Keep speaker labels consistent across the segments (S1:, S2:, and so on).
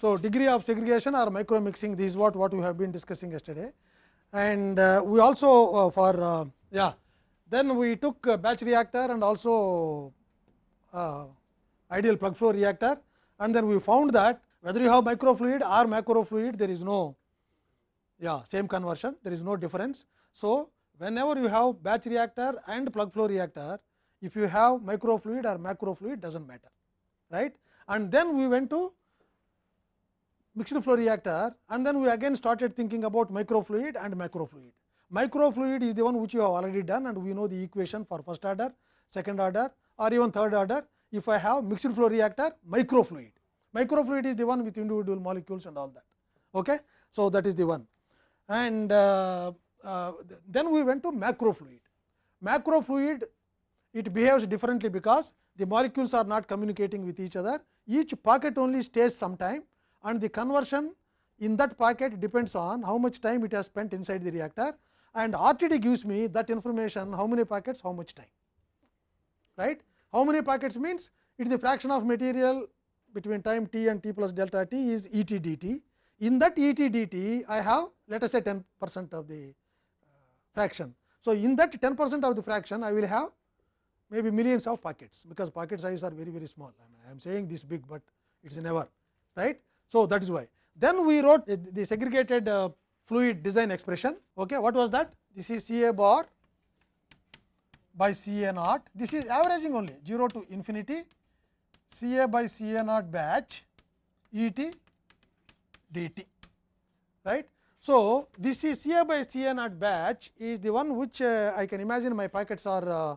S1: So, degree of segregation or micro mixing this is what what we have been discussing yesterday and uh, we also uh, for uh, yeah then we took a batch reactor and also uh, ideal plug flow reactor and then we found that whether you have microfluid or macrofluid there is no yeah same conversion there is no difference. So, whenever you have batch reactor and plug flow reactor if you have microfluid or macrofluid does not matter right and then we went to mixed flow reactor and then we again started thinking about microfluid and macrofluid. Microfluid is the one which you have already done and we know the equation for first order, second order or even third order if I have mixed flow reactor microfluid. Microfluid is the one with individual molecules and all that. Okay? So, that is the one and uh, uh, then we went to macrofluid. Macrofluid it behaves differently because the molecules are not communicating with each other each pocket only stays some time and the conversion in that packet depends on how much time it has spent inside the reactor and RTD gives me that information how many packets how much time right. How many packets means it is the fraction of material between time t and t plus delta t is E t dt. In that E t dt I have let us say 10 percent of the uh, fraction. So, in that 10 percent of the fraction I will have maybe millions of packets because packet size are very very small I, mean, I am saying this big, but it is never right. So, that is why then we wrote the segregated uh, fluid design expression. Okay, what was that? This is C A bar by C A naught. This is averaging only 0 to infinity C A by C A naught batch E t d t. Right. So, this is C A by C A naught batch is the one which uh, I can imagine my packets are uh,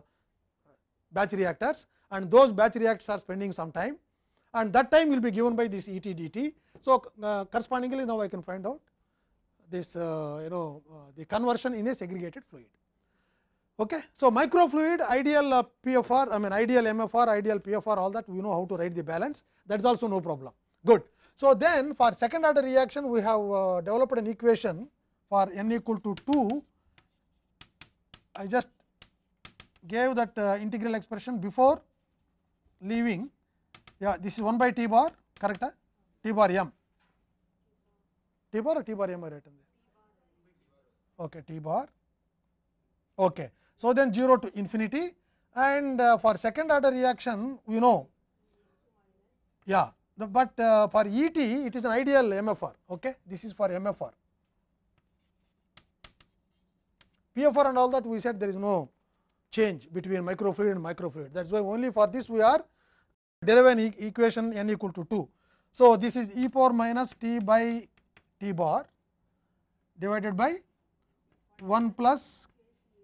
S1: batch reactors and those batch reactors are spending some time and that time will be given by this E t d t. So, uh, correspondingly now I can find out this uh, you know uh, the conversion in a segregated fluid. Okay. So, microfluid ideal uh, PFR I mean ideal MFR ideal PFR all that we know how to write the balance that is also no problem good. So, then for second order reaction we have uh, developed an equation for n equal to 2 I just gave that uh, integral expression before leaving yeah this is 1 by t bar correct? T bar m. T bar or t bar m I written there? Okay t bar. Okay so then 0 to infinity. And uh, for second order reaction we know yeah the, but uh, for et it is an ideal mfr okay? This is for mfr pfr and all that we said there is no change between microfluid and microfluid. That is why only for this we are deriving e equation n equal to 2 so, this is e power minus t by t bar divided by 1 plus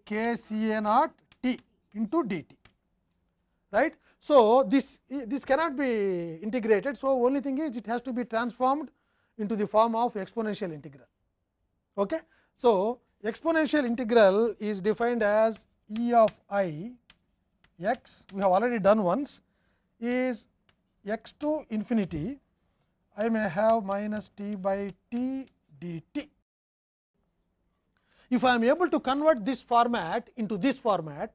S1: k c a naught t into d t right. So, this this cannot be integrated. So, only thing is it has to be transformed into the form of exponential integral. Okay. So, exponential integral is defined as e of i x we have already done once is x to infinity I may have minus t by t dt. If I am able to convert this format into this format,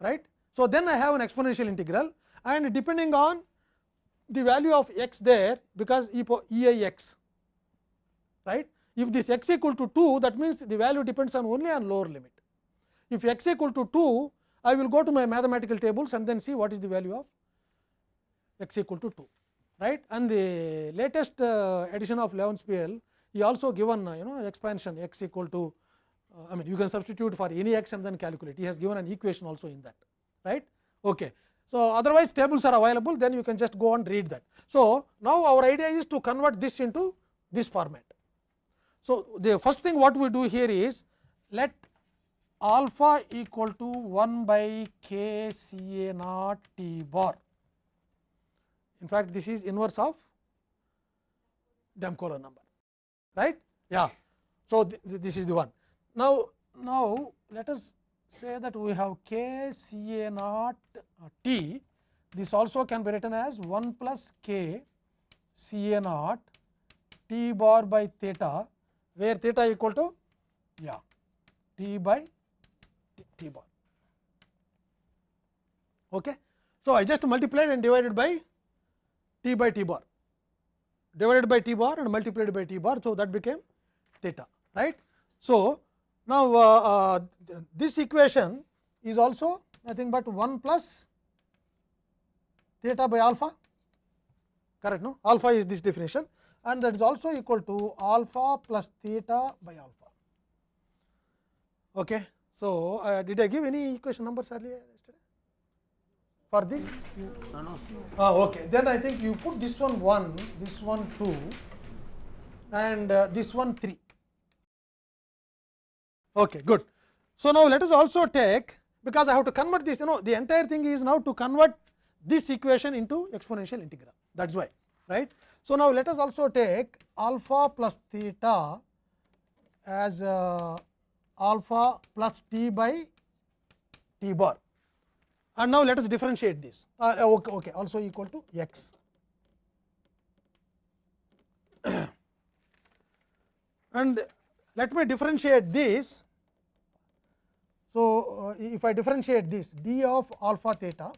S1: right. So, then I have an exponential integral and depending on the value of x there because e, e i x right. If this x equal to 2 that means the value depends on only on lower limit. If x equal to 2 I will go to my mathematical tables and then see what is the value of x equal to 2 right and the latest uh, edition of Levenspiel he also given uh, you know expansion x equal to uh, I mean you can substitute for any x and then calculate he has given an equation also in that right. Okay. So, otherwise tables are available then you can just go and read that. So, now our idea is to convert this into this format. So, the first thing what we do here is let alpha equal to 1 by k c a naught t bar in fact, this is inverse of Damkohler number, right? Yeah. So, th this is the one. Now, now let us say that we have k c a naught uh, t. This also can be written as 1 plus k c a naught t bar by theta, where theta equal to yeah t by t, t bar. Okay. So, I just multiplied and divided by t by t bar divided by t bar and multiplied by t bar. So, that became theta right. So, now uh, uh, this equation is also nothing but 1 plus theta by alpha correct no alpha is this definition and that is also equal to alpha plus theta by alpha. Okay. So, uh, did I give any equation numbers earlier for this?
S2: No, no.
S1: Ah, okay. Then I think you put this one 1, this one 2 and uh, this one 3. Okay, good. So, now let us also take because I have to convert this you know the entire thing is now to convert this equation into exponential integral that is why right. So, now let us also take alpha plus theta as uh, alpha plus t by t bar and now let us differentiate this. Uh, okay, okay. Also equal to x. And let me differentiate this. So uh, if i differentiate this d of alpha theta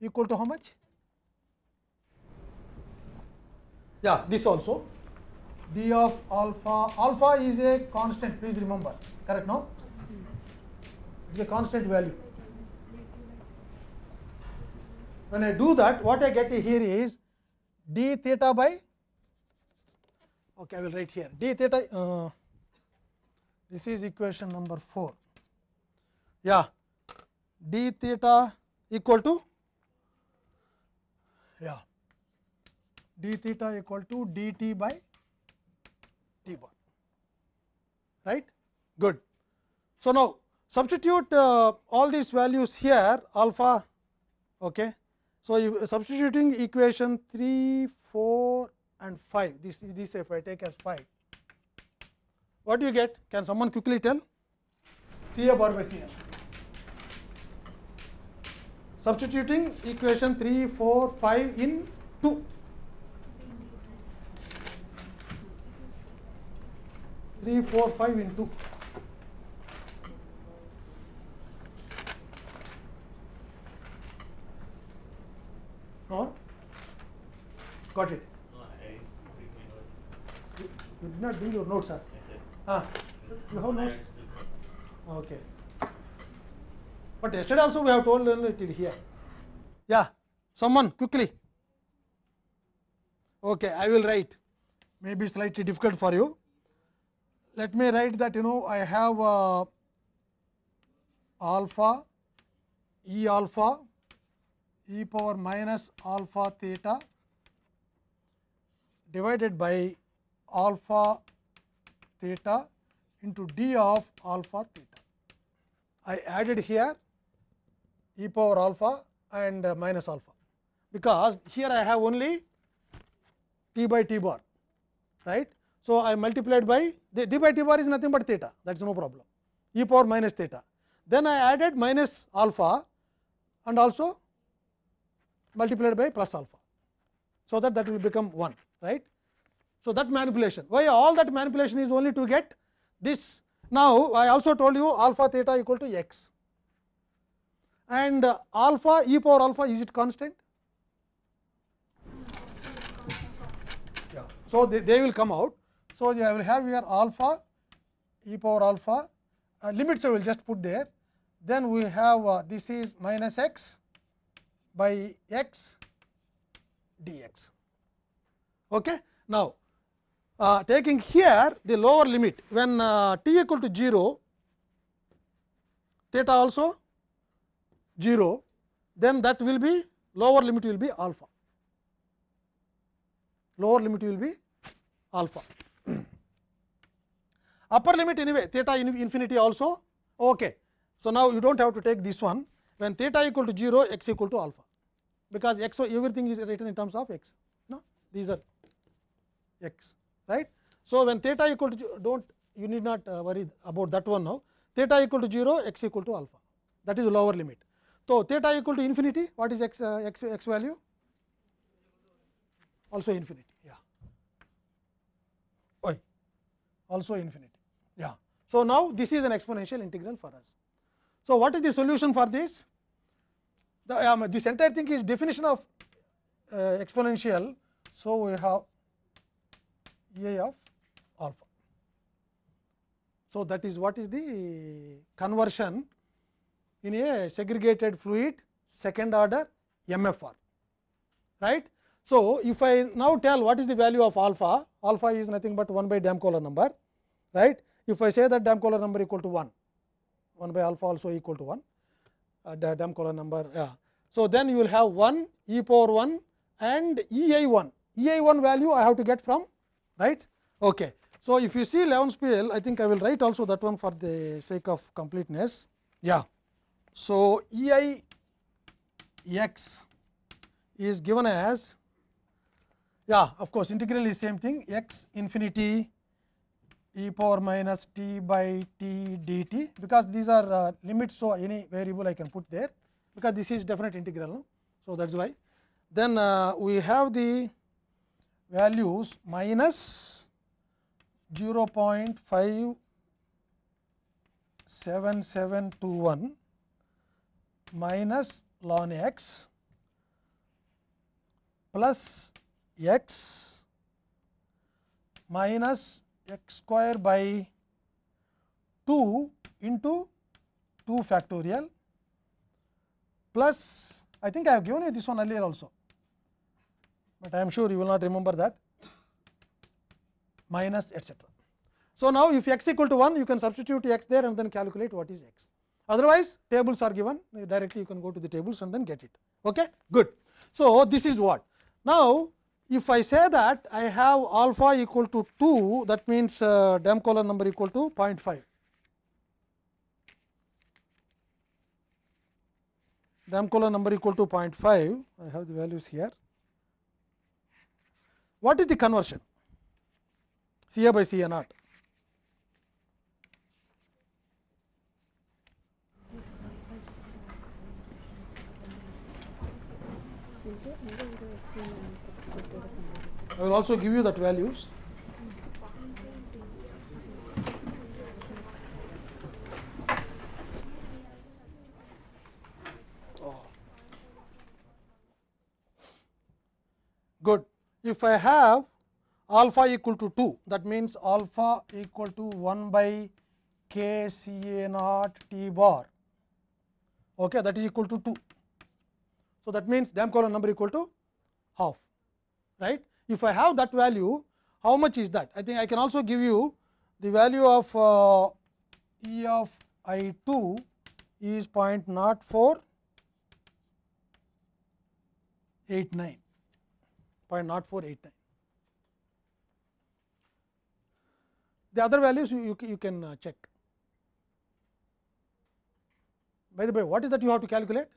S1: equal to how much? Yeah this also. d of alpha alpha is a constant. Please remember. Correct no? It is a constant value when I do that, what I get here is d theta by, okay, I will write here d theta. Uh, this is equation number 4. Yeah, d theta equal to, yeah, d theta equal to dt by t bar, right? Good. So, now substitute uh, all these values here alpha, okay so, substituting equation 3, 4 and 5 this this if I take as 5 what do you get? Can someone quickly tell? C A bar by C A. Substituting equation 3, 4, 5 in 2 3, 4, 5 in 2 No? Got it.
S2: No, I.
S1: You you did not bring your notes, sir. Ah, you have notes? Okay. But yesterday also we have told only till here. Yeah, someone quickly. Okay, I will write. Maybe slightly difficult for you. Let me write that you know I have uh, alpha e alpha e power minus alpha theta divided by alpha theta into d of alpha theta. I added here e power alpha and uh, minus alpha, because here I have only t by t bar, right. So, I multiplied by the d by t bar is nothing but theta that is no problem e power minus theta. Then I added minus alpha and also multiplied by plus alpha. So, that that will become 1 right. So, that manipulation why all that manipulation is only to get this. Now, I also told you alpha theta equal to x and uh, alpha e power alpha is it constant? Yeah. So, they, they will come out. So, I will have here alpha e power alpha uh, limits I will just put there. Then we have uh, this is minus x by x dx. Okay. Now, uh, taking here the lower limit when uh, t equal to 0 theta also 0 then that will be lower limit will be alpha. Lower limit will be alpha. Upper limit anyway theta in infinity also okay. So now you don't have to take this one. When theta equal to 0 x equal to alpha because x everything is written in terms of x no these are x right. So, when theta equal to don't you need not uh, worry about that one now theta equal to 0 x equal to alpha that is lower limit. So, theta equal to infinity what is x, uh, x, x value also infinity yeah Oi. also infinity yeah. So, now this is an exponential integral for us. So, what is the solution for this? The, um, this entire thing is definition of uh, exponential. So, we have i of alpha. So, that is what is the conversion in a segregated fluid second order MFR right. So, if I now tell what is the value of alpha, alpha is nothing but 1 by Damkohler number right. If I say that Damkohler number equal to 1, 1 by alpha also equal to 1 uh, the Damkohler number yeah. So, then you will have 1 e power 1 and E i 1, E i 1 value I have to get from right. Okay. So, if you see Levenspiel I think I will write also that one for the sake of completeness yeah. So, E i x is given as yeah of course integral is same thing x infinity e power minus t by t dt because these are uh, limits. So, any variable I can put there because this is definite integral. No? So, that is why then uh, we have the values minus 0 0.57721 minus ln x plus x minus x square by 2 into 2 factorial plus I think I have given you this one earlier also, but I am sure you will not remember that minus etcetera. So, now if x equal to 1 you can substitute x there and then calculate what is x. Otherwise, tables are given directly you can go to the tables and then get it. Okay? Good. So, this is what. Now, if I say that I have alpha equal to 2 that means uh, Damkohler number equal to 0.5. Damkohler number equal to 0.5 I have the values here. What is the conversion? C a by C a naught. I will also give you that values. Oh. Good. If I have alpha equal to 2, that means alpha equal to 1 by k C A naught T bar, okay, that is equal to 2. So, that means Damkohler number equal to half, right. If I have that value, how much is that? I think I can also give you the value of uh, E of I 2 is 0.0489, 0.0489. The other values you, you, you can uh, check. By the way, what is that you have to calculate?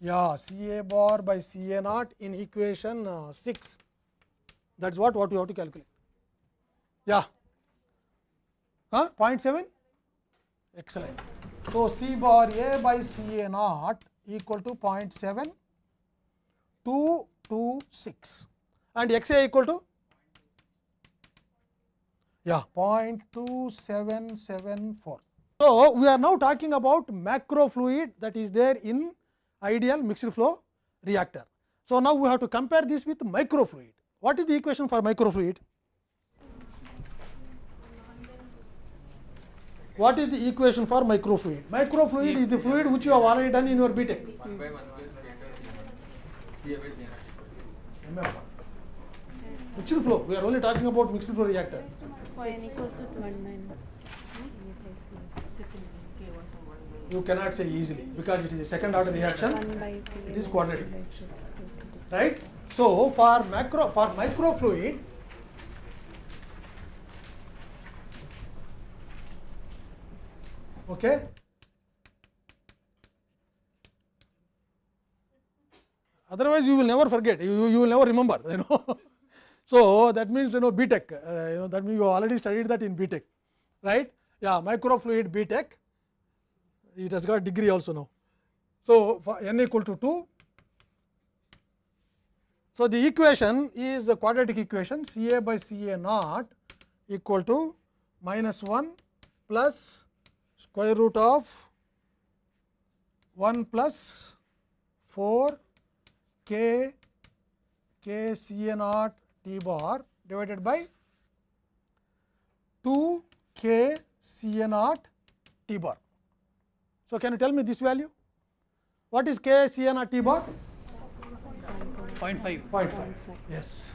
S1: Yeah, C A bar by C A naught in equation uh, 6. That is what, what you have to calculate. Yeah. Huh? 0.7? Excellent. So, C bar A by C A naught equal to 0.7226 and X A equal to yeah 0.2774. So, we are now talking about macro fluid that is there in ideal mixed flow reactor. So, now we have to compare this with microfluid. What is the equation for microfluid? What is the equation for microfluid? Microfluid is the fluid which you have already done in your BTech.
S2: 1 by 1 plus C A by C A naught.
S1: Mixed flow, we are only talking about mixed flow reactor.
S3: n equals to 2 minus
S1: You cannot say easily because it is a second order reaction,
S3: 1 by C.
S1: it is quadratic. right. So, for macro for microfluid, okay, otherwise you will never forget, you, you will never remember, you know. so, that means you know BTech, uh, you know that means you already studied that in BTech, right. Yeah, microfluid BTech, it has got degree also now. So, for n equal to 2, so, the equation is a quadratic equation C A by C A naught equal to minus 1 plus square root of 1 plus 4 k k C A naught T bar divided by 2 K C A naught T bar. So, can you tell me this value? What is K C A naught T bar?
S2: 0.5.
S1: 0.5. Yes.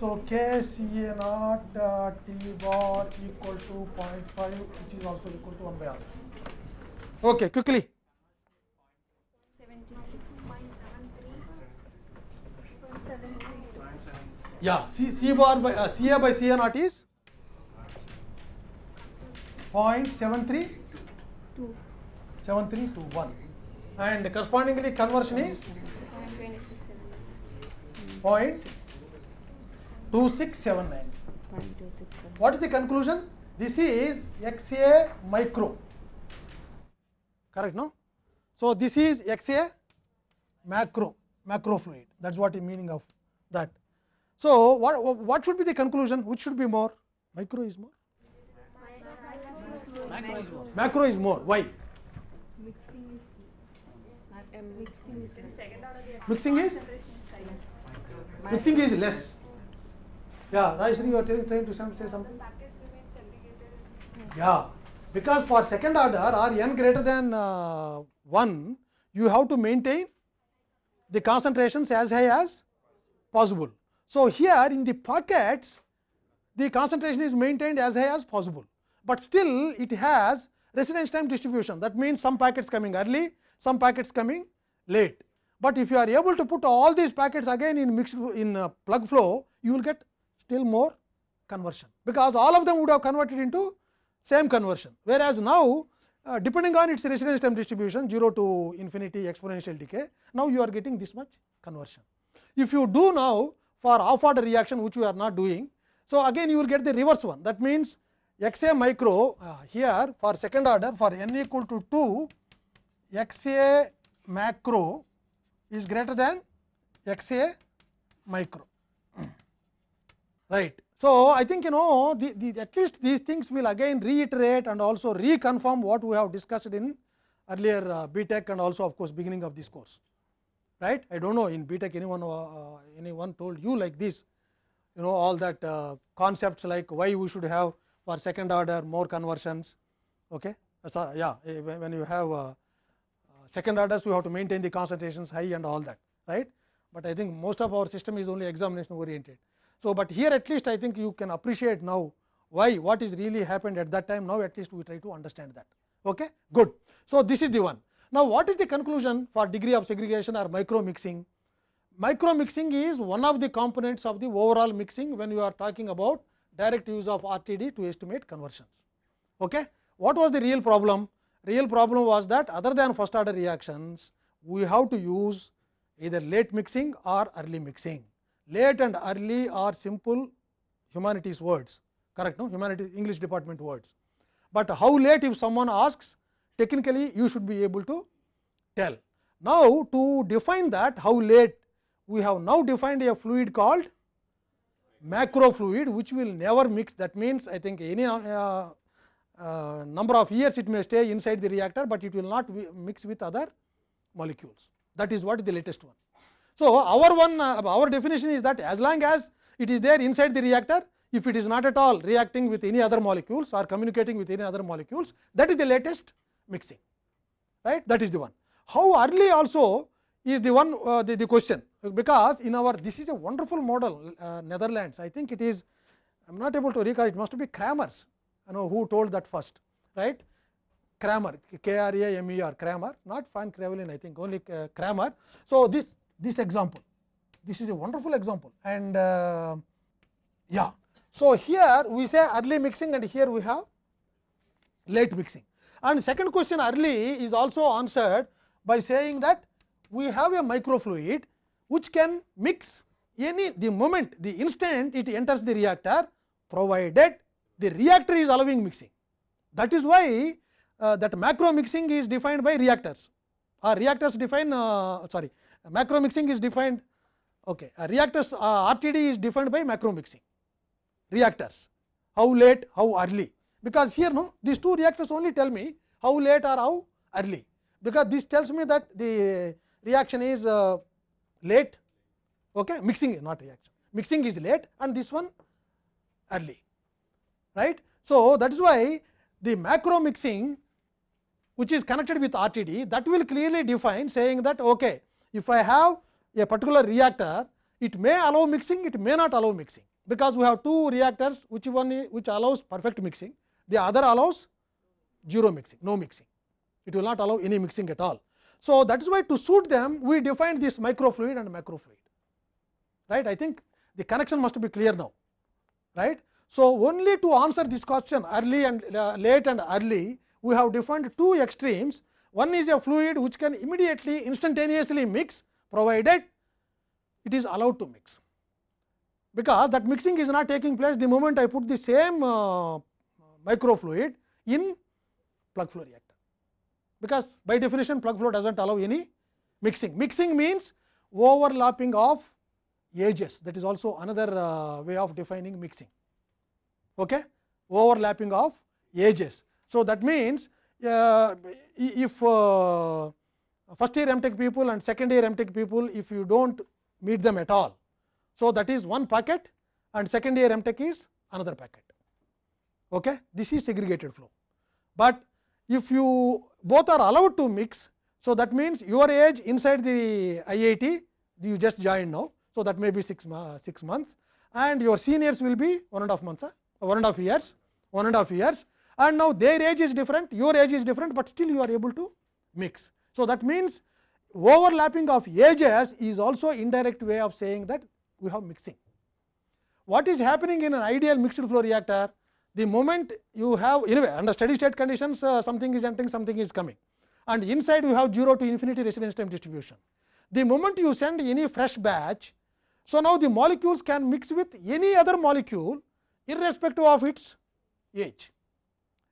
S1: So, K C A naught uh, T bar equal to 0.5 which is also equal to 1 by R. Okay, quickly. Yeah, C, C bar by uh, CA by CA naught is 0.73
S3: Two.
S1: 7321 and correspondingly conversion is
S3: Point
S1: 0.2679.
S3: One two six seven.
S1: What is the conclusion? This is XA micro. Correct, no? So, this is XA macro, macro fluid. That is what the meaning of that. So, what, what should be the conclusion? Which should be more? Micro is more?
S2: Macro is more.
S1: Macro is more. Why? Mixing is? Mixing is less. Yeah, Rajeshri, you are trying to say something? Yeah, because for second order or n greater than uh, 1, you have to maintain the concentrations as high as possible. So, here in the pockets, the concentration is maintained as high as possible, but still it has residence time distribution. That means, some packets coming early, some packets coming late. But if you are able to put all these packets again in mixed in plug flow, you will get still more conversion, because all of them would have converted into same conversion. Whereas, now uh, depending on its residence time distribution 0 to infinity exponential decay, now you are getting this much conversion. If you do now for off order reaction which we are not doing, so again you will get the reverse one that means x a micro uh, here for second order for n equal to 2 x a macro is greater than x a micro right. So, I think you know the, the, at least these things will again reiterate and also reconfirm what we have discussed in earlier uh, BTEC and also of course, beginning of this course right. I do not know in BTEC anyone uh, anyone told you like this you know all that uh, concepts like why we should have for second order more conversions. Okay. So, yeah, eh, when you have uh, second orders we have to maintain the concentrations high and all that right, but I think most of our system is only examination oriented. So, but here at least I think you can appreciate now why what is really happened at that time now at least we try to understand that. Okay? Good. So, this is the one. Now, what is the conclusion for degree of segregation or micro mixing? Micro mixing is one of the components of the overall mixing when you are talking about direct use of RTD to estimate conversions. Okay? What was the real problem? Real problem was that other than first order reactions, we have to use either late mixing or early mixing. Late and early are simple humanities words, correct? No, humanities English department words. But how late if someone asks, technically you should be able to tell. Now, to define that how late, we have now defined a fluid called macro fluid, which will never mix. That means, I think any uh, uh, number of years it may stay inside the reactor, but it will not mix with other molecules. That is what the latest one. So, our one uh, our definition is that as long as it is there inside the reactor, if it is not at all reacting with any other molecules or communicating with any other molecules, that is the latest mixing, right? That is the one. How early also is the one uh, the, the question, because in our this is a wonderful model uh, Netherlands. I think it is I am not able to recall. It must be Kramer's, you know who told that first, right? Kramer, K R A M E R, Kramer, not Van Kravelin, I think only Kramer. So, this this example, this is a wonderful example and uh, yeah. So, here we say early mixing and here we have late mixing. And second question early is also answered by saying that we have a microfluid which can mix any the moment the instant it enters the reactor provided the reactor is allowing mixing. That is why uh, that macro mixing is defined by reactors. Or reactors define uh, sorry macro mixing is defined okay uh, reactors uh, RTD is defined by macro mixing. Reactors. How late how early? Because here no these two reactors only tell me how late or how early. Because this tells me that the reaction is uh, late. Okay mixing not reaction. Mixing is late and this one early right. So, that is why the macro mixing which is connected with RTD that will clearly define saying that okay, if I have a particular reactor it may allow mixing it may not allow mixing because we have two reactors which one which allows perfect mixing the other allows zero mixing no mixing it will not allow any mixing at all. So, that is why to suit them we defined this microfluid and macrofluid right I think the connection must be clear now right. So, only to answer this question early and uh, late and early we have defined two extremes one is a fluid which can immediately instantaneously mix provided it is allowed to mix because that mixing is not taking place the moment I put the same uh, microfluid in plug flow reactor because by definition plug flow does not allow any mixing. Mixing means overlapping of ages that is also another uh, way of defining mixing. Okay? Overlapping of ages. So, that means uh, if uh, first year MTech people and second year MTech people if you do not meet them at all. So, that is one packet and second year MTech is another packet. Okay? This is segregated flow, but if you both are allowed to mix. So, that means your age inside the IIT you just joined now. So, that may be 6, uh, six months and your seniors will be one and a half months, huh? One and a half years, one and a half years and now their age is different, your age is different, but still you are able to mix. So, that means overlapping of ages is also indirect way of saying that we have mixing. What is happening in an ideal mixed flow reactor? The moment you have anyway under steady state conditions uh, something is entering something is coming and inside you have 0 to infinity residence time distribution. The moment you send any fresh batch, so now the molecules can mix with any other molecule irrespective of its age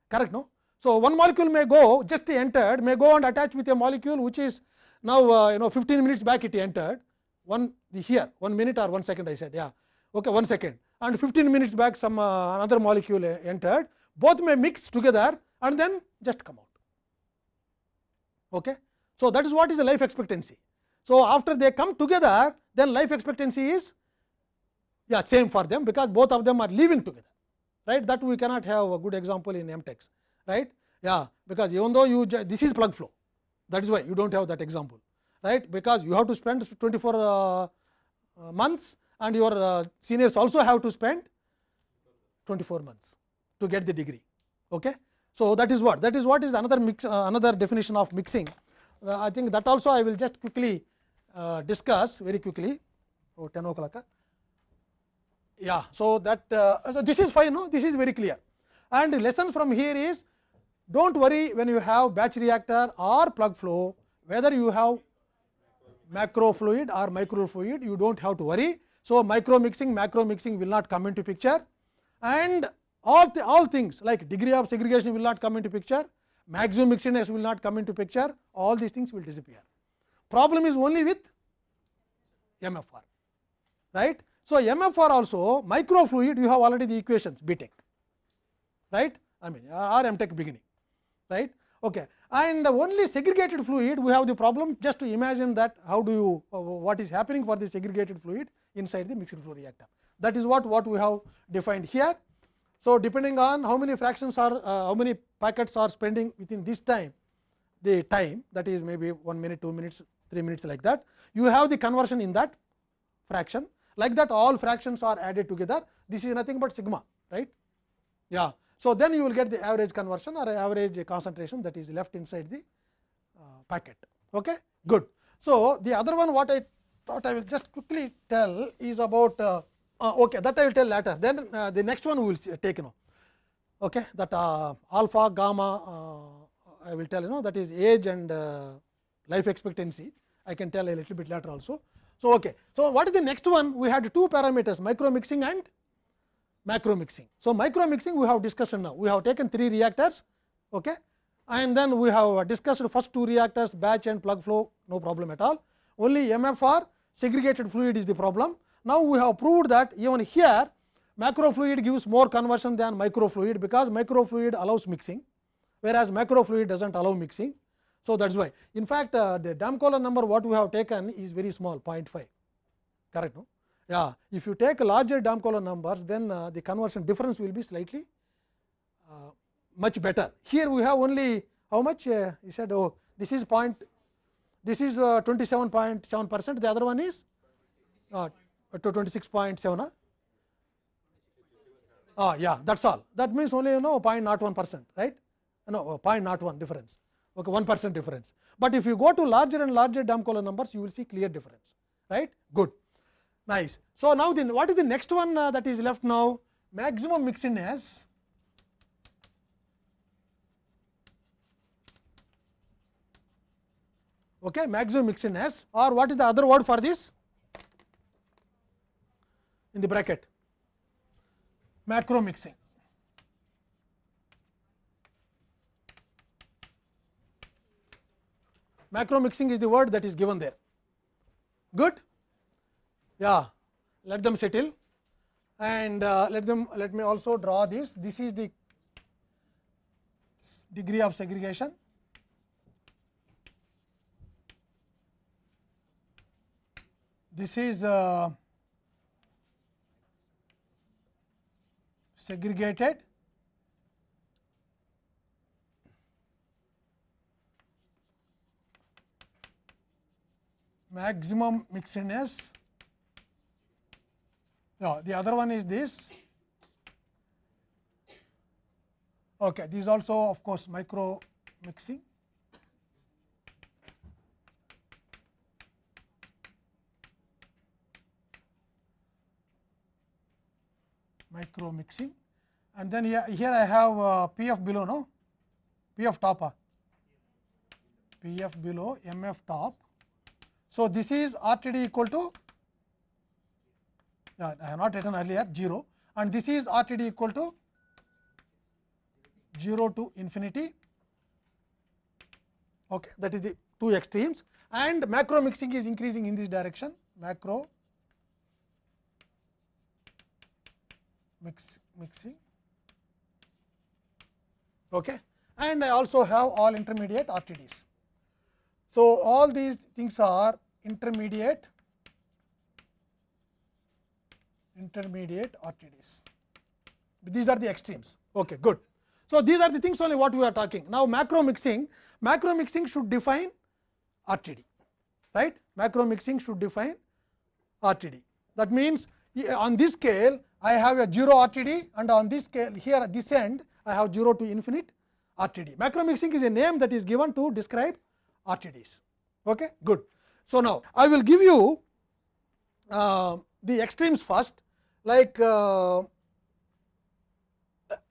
S1: correct no. So, one molecule may go just entered may go and attach with a molecule which is now uh, you know 15 minutes back it entered one here one minute or one second I said yeah okay one second and 15 minutes back some uh, another molecule entered both may mix together and then just come out. Okay. So, that is what is the life expectancy. So, after they come together then life expectancy is yeah same for them because both of them are living together right? That we cannot have a good example in MTechs right? Yeah because even though you this is plug flow. That is why you do not have that example right? Because you have to spend 24 uh, uh, months and your uh, seniors also have to spend 24 months to get the degree okay? So that is what that is what is another mix uh, another definition of mixing. Uh, i think that also i will just quickly uh, discuss very quickly. Oh 10 o'clock? Yeah. So that uh, so this is fine no? This is very clear. And lesson from here is don't worry when you have batch reactor or plug flow whether you have macro fluid or micro fluid you don't have to worry. So micro mixing macro mixing will not come into picture. And all all things like degree of segregation will not come into picture. Maximum mixedness will not come into picture. All these things will disappear. Problem is only with mfr right so mfr also microfluid you have already the equations b tech right i mean or tech beginning right okay and only segregated fluid we have the problem just to imagine that how do you uh, what is happening for the segregated fluid inside the mixed flow reactor that is what what we have defined here so depending on how many fractions are uh, how many packets are spending within this time the time that is maybe 1 minute 2 minutes 3 minutes like that you have the conversion in that fraction like that all fractions are added together this is nothing but sigma right yeah so then you will get the average conversion or average concentration that is left inside the uh, packet okay good so the other one what i thought i will just quickly tell is about uh, uh, okay that i will tell later then uh, the next one we will see, take you know okay that uh, alpha gamma uh, i will tell you know that is age and uh, life expectancy i can tell a little bit later also so okay so what is the next one we had two parameters micro mixing and macro mixing. So, micro mixing we have discussed now, we have taken three reactors okay, and then we have discussed first two reactors batch and plug flow no problem at all. Only MFR segregated fluid is the problem. Now, we have proved that even here macro fluid gives more conversion than micro fluid because micro fluid allows mixing whereas macro fluid does not allow mixing. So, that is why in fact, uh, the Damkohler number what we have taken is very small 0.5 correct no Yeah, if you take larger Damkola numbers, then uh, the conversion difference will be slightly uh, much better. Here we have only how much? Uh, he said, oh, this is point, this is uh, 27.7 percent. The other one is uh, to 26.7. Huh? Ah, yeah, that's all. That means only you know 0.01 percent, right? No, 0.01 difference. Okay, one percent difference. But if you go to larger and larger Damkola numbers, you will see clear difference, right? Good. Nice. So, now then what is the next one uh, that is left now? Maximum mixedness. Okay, maximum mixedness or what is the other word for this? In the bracket, macro mixing. Macro mixing is the word that is given there. Good? yeah let them settle and uh, let them let me also draw this this is the degree of segregation this is uh, segregated maximum mixedness no, the other one is this. Okay, this is also of course micro mixing. Micro mixing, and then here, here I have uh, f below, no p f top, uh, PF below, MF top. So, this is RTD equal to I have not written earlier 0 and this is RTD equal to 0 to infinity. Okay, that is the two extremes. And macro mixing is increasing in this direction. Macro mix mixing. Okay. And I also have all intermediate RTDs. So, all these things are intermediate intermediate RTDs. These are the extremes. Okay, good. So, these are the things only what we are talking. Now, macro mixing, macro mixing should define RTD, right? Macro mixing should define RTD. That means, eh, on this scale, I have a 0 RTD and on this scale here at this end, I have 0 to infinite RTD. Macro mixing is a name that is given to describe RTDs. Okay, good. So, now I will give you uh, the extremes first like uh,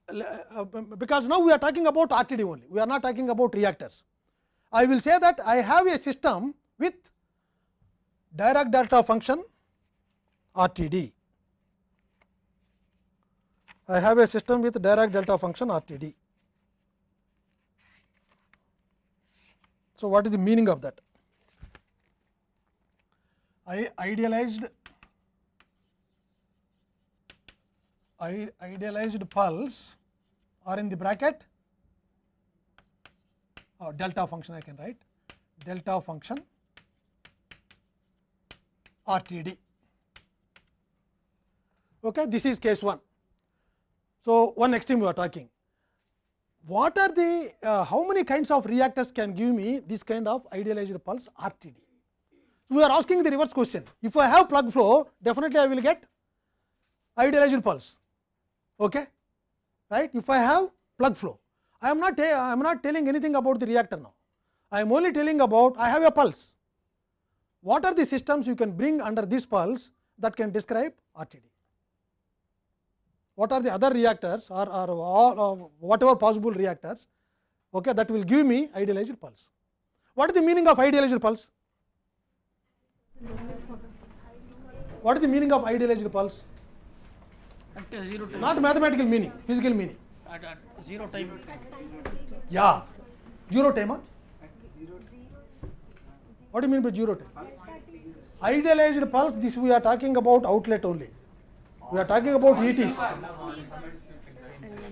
S1: uh, because now we are talking about RTD only, we are not talking about reactors. I will say that I have a system with Dirac delta function RTD. I have a system with Dirac delta function RTD. So, what is the meaning of that? I idealized I idealized pulse or in the bracket or delta function I can write delta function RTD. Okay, this is case 1. So, one extreme we are talking. What are the uh, how many kinds of reactors can give me this kind of idealized pulse RTD? We are asking the reverse question. If I have plug flow, definitely I will get idealized pulse. Okay? Right? If I have plug flow, I am not I am not telling anything about the reactor now. I am only telling about I have a pulse. What are the systems you can bring under this pulse that can describe RTD? What are the other reactors or, or, or, or whatever possible reactors okay, that will give me idealized pulse? What is the meaning of idealized pulse? What is the meaning of idealized pulse?
S4: At uh, zero time.
S1: Not mathematical meaning, physical meaning.
S4: At, at zero time.
S1: Yeah, zero time. Huh? What do you mean by zero time? Idealized pulse, this we are talking about outlet only. We are talking about ETs.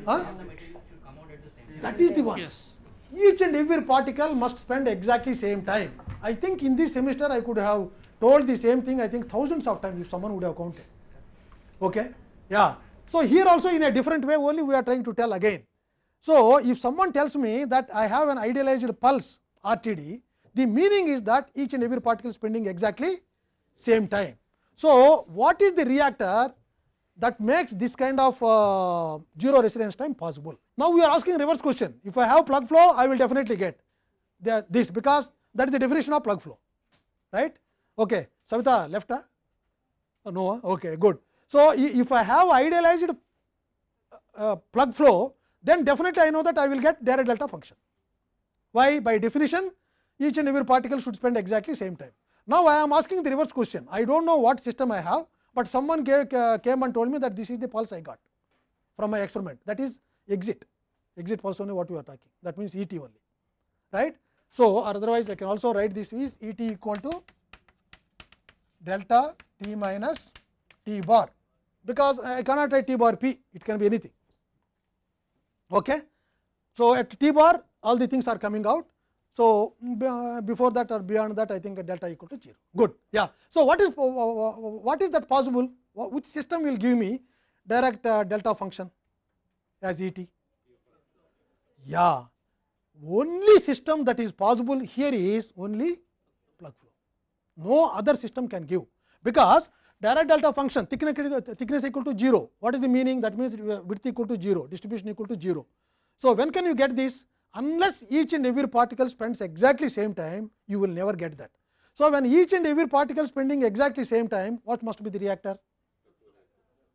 S1: Huh? That is the one.
S4: Yes.
S1: Each and every particle must spend exactly same time. I think in this semester I could have told the same thing I think thousands of times if someone would have counted. Okay? Yeah. So, here also in a different way only we are trying to tell again. So, if someone tells me that I have an idealized pulse RTD, the meaning is that each and every particle spending exactly same time. So, what is the reactor that makes this kind of uh, zero residence time possible? Now, we are asking reverse question. If I have plug flow, I will definitely get the, this because that is the definition of plug flow, right? Okay, Savita left? Huh? Oh, no, huh? okay, good. So, if I have idealized uh, plug flow, then definitely I know that I will get Dirac delta function. Why? By definition, each and every particle should spend exactly same time. Now, I am asking the reverse question. I do not know what system I have, but someone gave, uh, came and told me that this is the pulse I got from my experiment. That is exit, exit pulse only what we are talking. That means e t only, right? So, or otherwise I can also write this is E t equal to delta t minus t bar, because I cannot write t bar p, it can be anything. Okay? So, at t bar all the things are coming out. So, before that or beyond that I think delta equal to 0. Good. Yeah. So, what is what is that possible? Which system will give me direct delta function as E t? Yeah. Only system that is possible here is only plug flow. No other system can give because direct delta function thickness, thickness equal to 0. What is the meaning? That means width equal to 0, distribution equal to 0. So, when can you get this? Unless each and every particle spends exactly same time, you will never get that. So, when each and every particle spending exactly same time, what must be the reactor?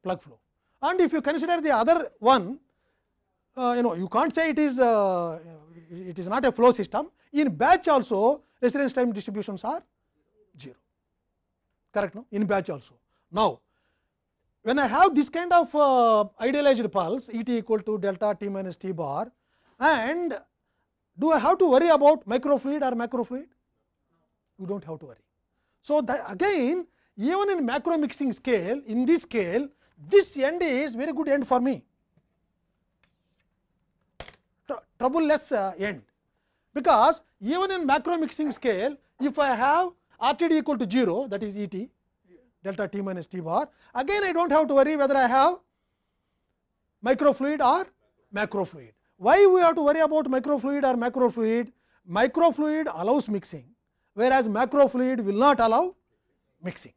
S1: Plug flow. And if you consider the other one, uh, you know you can't say it is uh, it is not a flow system. In batch also residence time distributions are 0 correct no in batch also. Now, when I have this kind of uh, idealized pulse E t equal to delta t minus t bar and do I have to worry about microfluid or macrofluid? You do not have to worry. So, that again even in macro mixing scale in this scale this end is very good end for me tr- troubleless uh, end because even in macro mixing scale if I have RTD equal to 0 that is ET delta t minus t bar again I do not have to worry whether I have microfluid or macrofluid. Why we have to worry about microfluid or macrofluid? Microfluid allows mixing whereas macrofluid will not allow mixing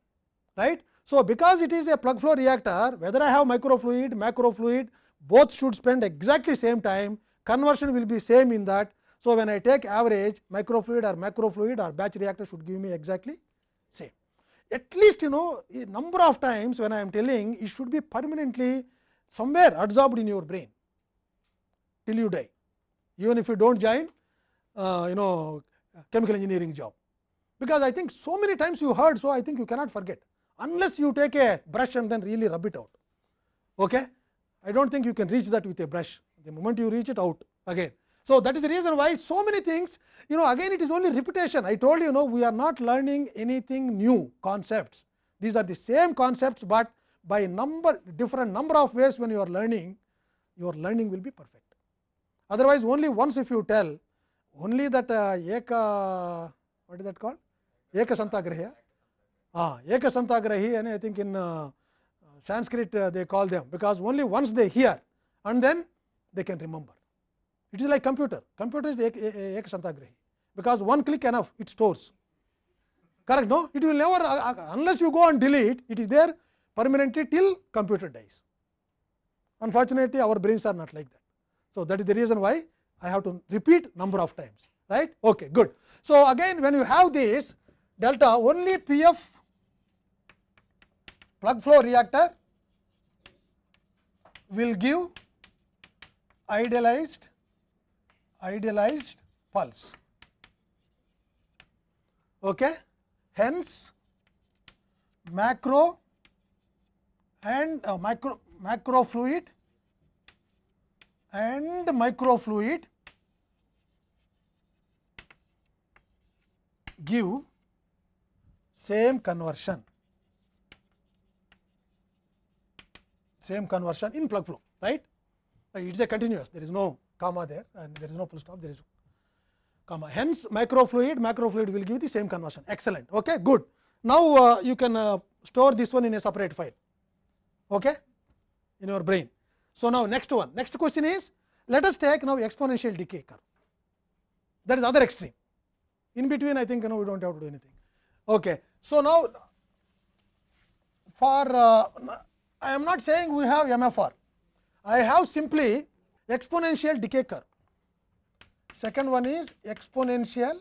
S1: right. So, because it is a plug flow reactor whether I have microfluid, macrofluid both should spend exactly same time conversion will be same in that. So, when I take average microfluid or macrofluid or batch reactor should give me exactly same. At least you know a number of times when I am telling it should be permanently somewhere absorbed in your brain till you die even if you do not join uh, you know chemical engineering job because I think so many times you heard so I think you cannot forget unless you take a brush and then really rub it out. Okay? I do not think you can reach that with a brush the moment you reach it out again. So, that is the reason why so many things you know again it is only repetition I told you know we are not learning anything new concepts these are the same concepts, but by number different number of ways when you are learning your learning will be perfect. Otherwise, only once if you tell only that uh, eka what is that called eka santagrahi ah eka santagrahi and I think in uh, Sanskrit uh, they call them because only once they hear and then they can remember. It is like computer, computer is ek, ek santagrahi because one click enough it stores correct no it will never uh, unless you go and delete it is there permanently till computer dies. Unfortunately, our brains are not like that. So, that is the reason why I have to repeat number of times right okay good. So, again when you have this delta only PF plug flow reactor will give idealized idealized pulse. Okay. Hence, macro and uh, micro macrofluid and microfluid give same conversion same conversion in plug flow right it is a continuous there is no comma there and there is no full stop there is comma hence microfluid macrofluid will give the same conversion excellent okay good now uh, you can uh, store this one in a separate file okay, in your brain. So, now next one next question is let us take now exponential decay curve that is other extreme in between I think you know we do not have to do anything. Okay. So, now for uh, I am not saying we have MFR I have simply exponential decay curve second one is exponential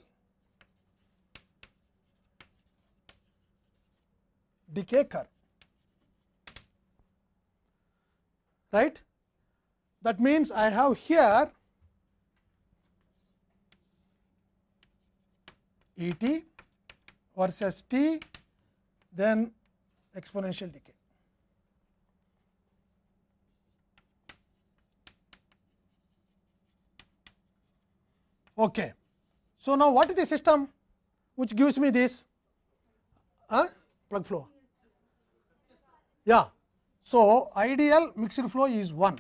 S1: decay curve right that means I have here E t versus t then exponential decay. Okay. So, now what is the system which gives me this huh? plug flow? Yeah. So, ideal mixed flow is 1,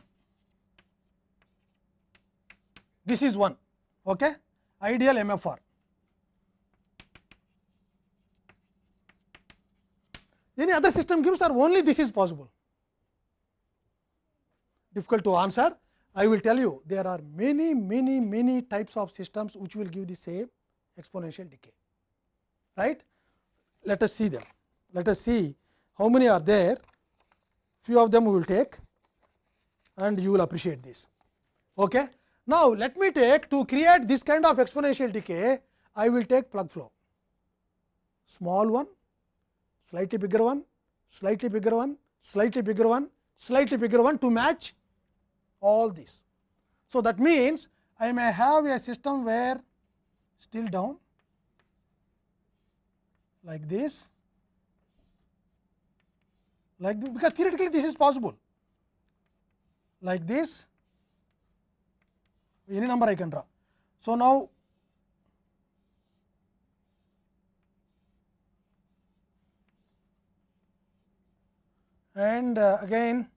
S1: this is 1, okay? ideal MFR. Any other system gives or only this is possible? Difficult to answer. I will tell you there are many, many, many types of systems which will give the same exponential decay. Right? Let us see them. Let us see how many are there. Few of them we will take and you will appreciate this. Okay? Now, let me take to create this kind of exponential decay, I will take plug flow. Small one, slightly bigger one, slightly bigger one, slightly bigger one, slightly bigger one to match all these. So, that means, I may have a system where still down like this, like this, because theoretically this is possible like this any number I can draw. So, now and uh, again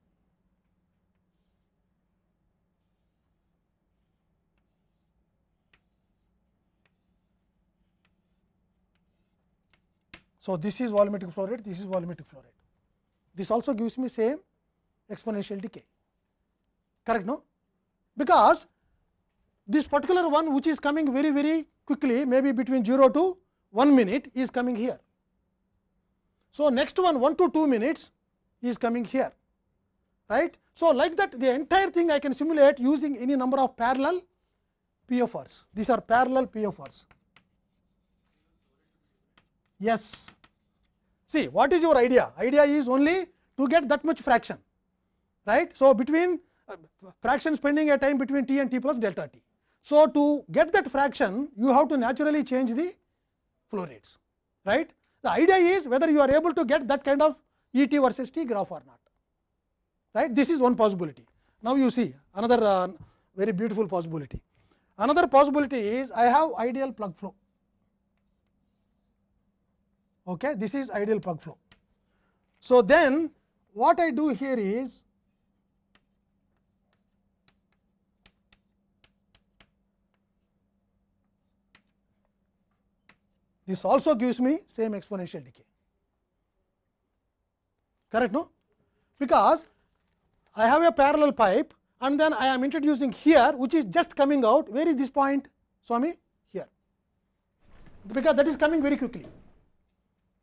S1: So, this is volumetric flow rate, this is volumetric flow rate. This also gives me same exponential decay, correct no? Because this particular one which is coming very very quickly maybe between 0 to 1 minute is coming here. So, next one 1 to 2 minutes is coming here right. So, like that the entire thing I can simulate using any number of parallel PFRs these are parallel PFRs. Yes. See what is your idea? Idea is only to get that much fraction right. So, between uh, fraction spending a time between t and t plus delta t. So, to get that fraction you have to naturally change the flow rates right. The idea is whether you are able to get that kind of E t versus t graph or not right. This is one possibility. Now, you see another uh, very beautiful possibility. Another possibility is I have ideal plug flow. Okay, this is ideal plug flow. So, then what I do here is this also gives me same exponential decay correct no because I have a parallel pipe and then I am introducing here which is just coming out where is this point Swami here because that is coming very quickly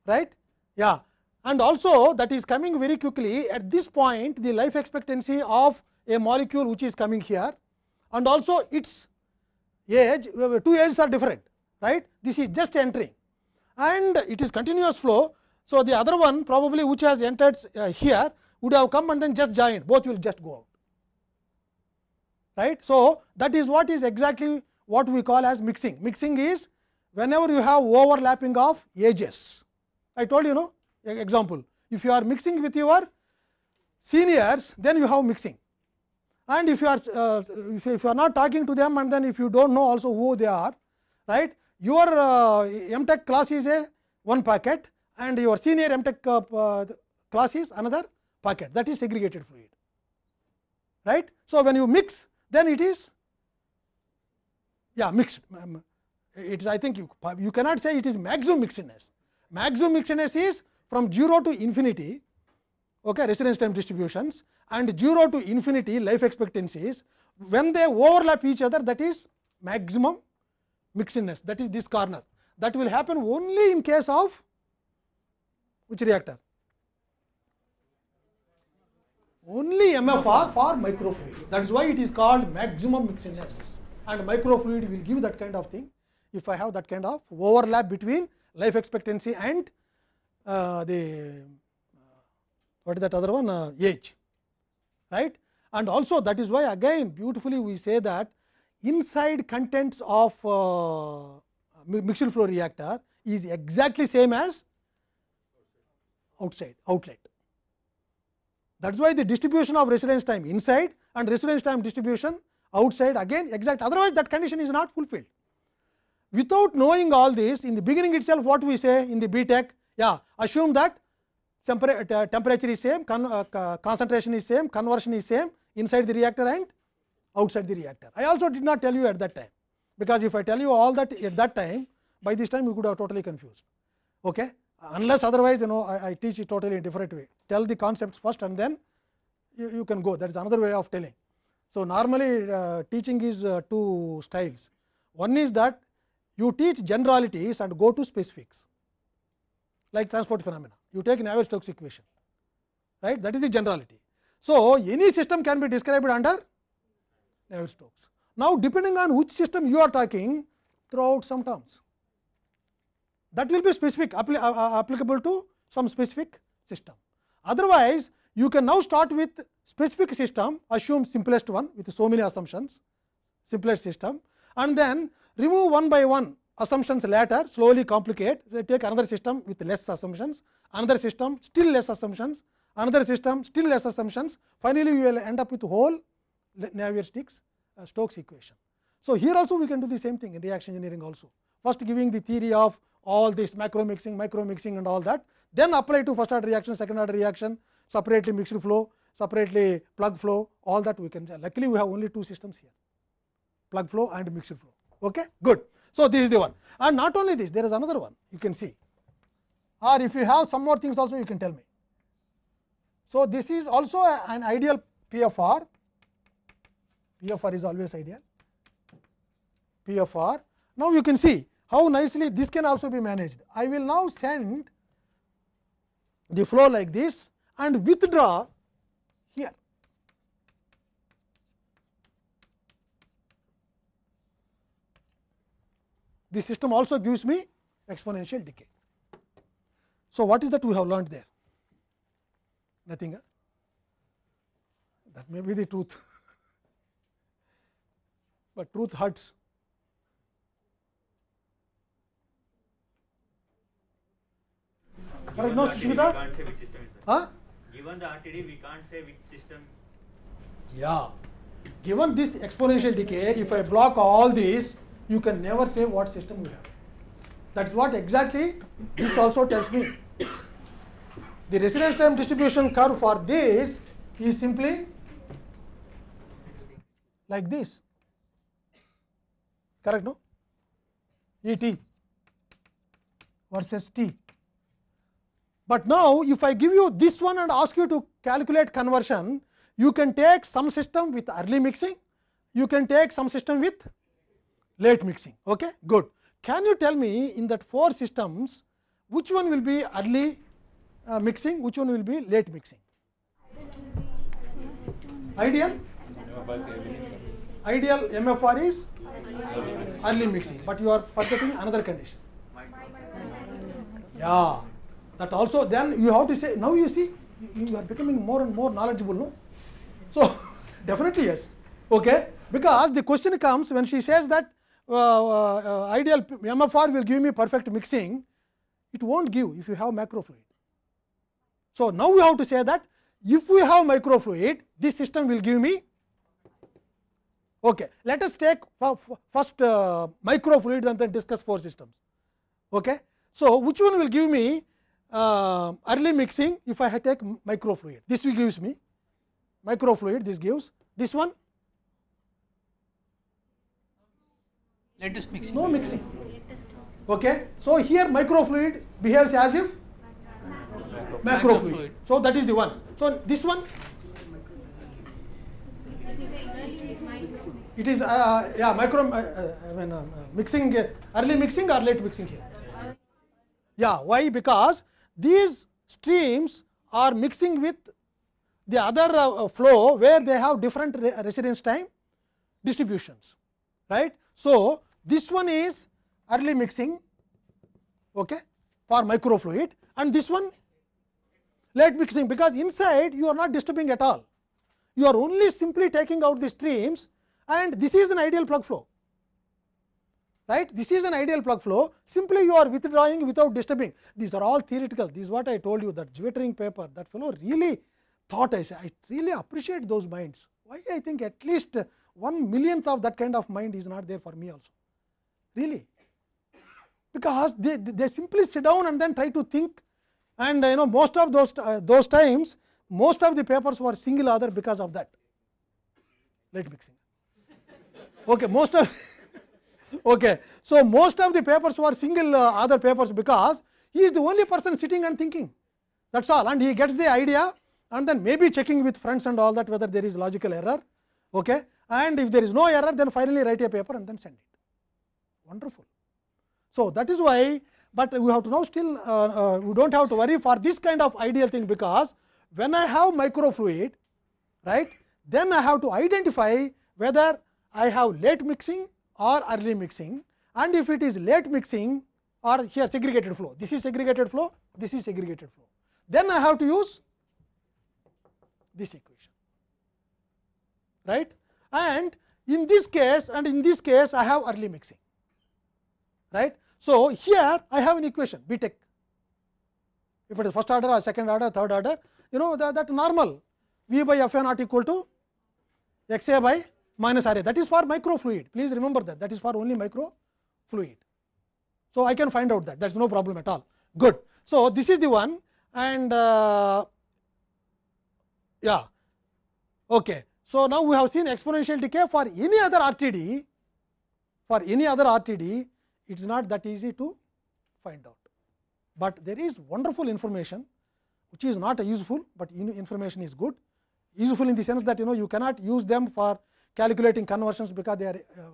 S1: right yeah and also that is coming very quickly at this point the life expectancy of a molecule which is coming here and also its age two ages are different right this is just entering and it is continuous flow. So, the other one probably which has entered uh, here would have come and then just joined both will just go out right. So, that is what is exactly what we call as mixing. Mixing is whenever you have overlapping of ages. I told you know example. If you are mixing with your seniors then you have mixing. And if you are uh, if you are not talking to them and then if you do not know also who they are right? Your uh, MTech class is a one packet and your senior MTech uh, uh, class is another packet. That is segregated fluid. right. So, when you mix then it is yeah mixed. It is I think you, you cannot say it is maximum mixedness maximum mixedness is from 0 to infinity okay, residence time distributions and 0 to infinity life expectancies when they overlap each other that is maximum mixedness that is this corner that will happen only in case of which reactor only MFR for microfluid that is why it is called maximum mixedness and microfluid will give that kind of thing if I have that kind of overlap between life expectancy and uh, the what is that other one uh, age right and also that is why again beautifully we say that inside contents of uh, mixed flow reactor is exactly same as outside outlet that is why the distribution of residence time inside and residence time distribution outside again exact otherwise that condition is not fulfilled without knowing all this in the beginning itself what we say in the btech yeah assume that temperature is same con uh, concentration is same conversion is same inside the reactor and outside the reactor i also did not tell you at that time because if i tell you all that at that time by this time you could have totally confused okay unless otherwise you know i, I teach it totally in different way tell the concepts first and then you, you can go that is another way of telling so normally uh, teaching is uh, two styles one is that you teach generalities and go to specifics like transport phenomena. You take navier stokes equation right? That is the generality. So any system can be described under navier stokes. Now depending on which system you are talking throw out some terms. That will be specific uh, uh, applicable to some specific system. Otherwise, you can now start with specific system assume simplest one with so many assumptions simplest system and then remove one by one assumptions later slowly complicate so take another system with less assumptions another system still less assumptions another system still less assumptions finally you will end up with whole Navier Stokes uh, Stokes equation. So, here also we can do the same thing in reaction engineering also first giving the theory of all this macro mixing, micro mixing and all that, then apply to first order reaction, second order reaction, separately mixed flow, separately plug flow, all that we can. Luckily, we have only two systems here, plug flow and mixed flow. Okay, good. So this is the one, and not only this, there is another one you can see, or if you have some more things also, you can tell me. So this is also a- an ideal PFR. PFR is always ideal. PFR. Now you can see how nicely this can also be managed. I will now send the flow like this and withdraw here. This system also gives me exponential decay. So, what is that we have learned there? Nothing. Huh? That may be the truth, but truth hurts. Correct, no,
S5: the
S1: Sushmita? Huh?
S5: Given the RTD, we can't say which system.
S1: Yeah. Given this exponential decay, if I block all these, you can never say what system you have. That is what exactly this also tells me. The residence time distribution curve for this is simply like this. Correct, no? E t versus t. But now, if I give you this one and ask you to calculate conversion, you can take some system with early mixing, you can take some system with late mixing. Okay, good. Can you tell me in that four systems, which one will be early uh, mixing, which one will be late mixing? Ideal? Ideal MFR is early mixing, but you are forgetting another condition. Yeah, that also then you have to say now you see you are becoming more and more knowledgeable no so definitely yes okay because the question comes when she says that ideal mfr will give me perfect mixing it won't give if you have macrofluid so now we have to say that if we have microfluid this system will give me okay let us take first uh, microfluid and then discuss four systems okay so which one will give me uh, early mixing if I take microfluid. This will gives me microfluid, this gives this one
S4: latest mixing.
S1: no mixing. Okay. So, here microfluid behaves as if macrofluid.
S4: Macrofluid.
S1: So, that is the one. So, this one it is uh, yeah micro uh, uh, I mean uh, mixing uh, early mixing or late mixing here. Yeah, why? Because these streams are mixing with the other uh, uh, flow where they have different re residence time distributions, right. So, this one is early mixing okay, for microfluid and this one late mixing because inside you are not disturbing at all. You are only simply taking out the streams and this is an ideal plug flow right. This is an ideal plug flow simply you are withdrawing without disturbing. These are all theoretical this is what I told you that Zwittering paper that fellow really thought I say I really appreciate those minds. Why I think at least one millionth of that kind of mind is not there for me also really because they, they simply sit down and then try to think and you know most of those uh, those times most of the papers were single author because of that let mixing okay most of okay so most of the papers were single uh, author papers because he is the only person sitting and thinking that's all and he gets the idea and then maybe checking with friends and all that whether there is logical error okay and if there is no error then finally write a paper and then send it wonderful. So, that is why, but we have to now still uh, uh, we do not have to worry for this kind of ideal thing because when I have microfluid right then I have to identify whether I have late mixing or early mixing. And if it is late mixing or here segregated flow this is segregated flow this is segregated flow. Then I have to use this equation right? And in this case and in this case I have early mixing right. So, here I have an equation B tech if it is first order or second order third order you know that, that normal V by F A naught equal to x a by minus R a that is for microfluid please remember that that is for only microfluid. So, I can find out that that is no problem at all good. So, this is the one and uh, yeah okay. So, now we have seen exponential decay for any other RTD for any other RTD it is not that easy to find out, but there is wonderful information which is not useful, but information is good useful in the sense that you know you cannot use them for calculating conversions because they are uh,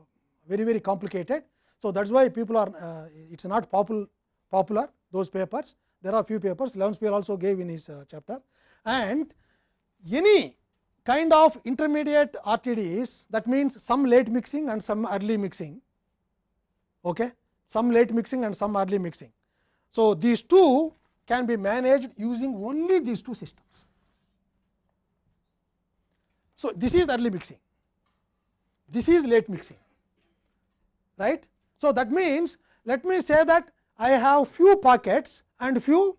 S1: very very complicated. So, that is why people are uh, it is not popul popular those papers there are few papers Levenspiel also gave in his uh, chapter and any kind of intermediate RTDs that means some late mixing and some early mixing okay some late mixing and some early mixing. So, these two can be managed using only these two systems. So, this is early mixing, this is late mixing, right. So, that means let me say that I have few packets and few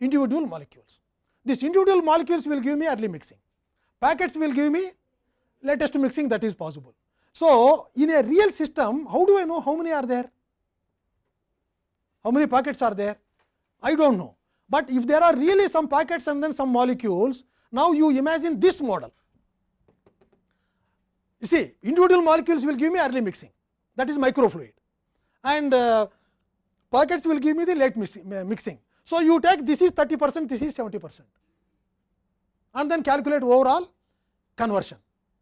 S1: individual molecules. These individual molecules will give me early mixing, packets will give me latest mixing that is possible. So, in a real system how do I know how many are there? How many packets are there? I do not know, but if there are really some packets and then some molecules, now you imagine this model. You see individual molecules will give me early mixing that is microfluid and uh, packets will give me the late mixing. So, you take this is 30 percent, this is 70 percent and then calculate overall conversion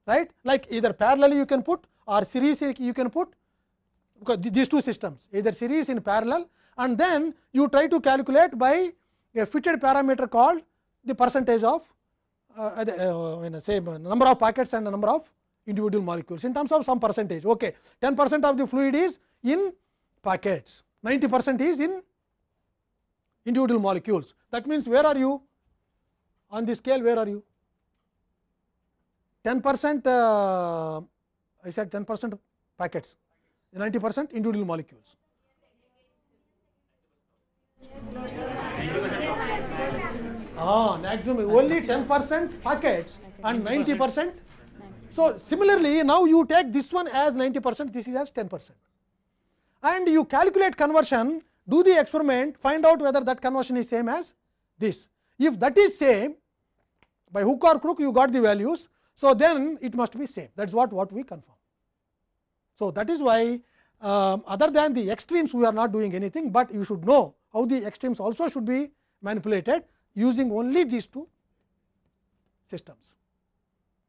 S1: right? Like either parallel you can put or series you can put. These two systems either series in parallel and then you try to calculate by a fitted parameter called the percentage of uh, uh, say number of packets and the number of individual molecules. In terms of some percentage okay 10 percent of the fluid is in packets 90 percent is in individual molecules. That means where are you? On the scale where are you 10 percent uh, I said 10 percent packets 90 percent individual molecules Ah, maximum only 10 percent packets and 90 percent. So, similarly, now you take this one as 90 percent, this is as 10 percent and you calculate conversion, do the experiment, find out whether that conversion is same as this. If that is same, by hook or crook you got the values, so then it must be same, that is what, what we confirm. So, that is why um, other than the extremes we are not doing anything, but you should know how the extremes also should be manipulated using only these two systems.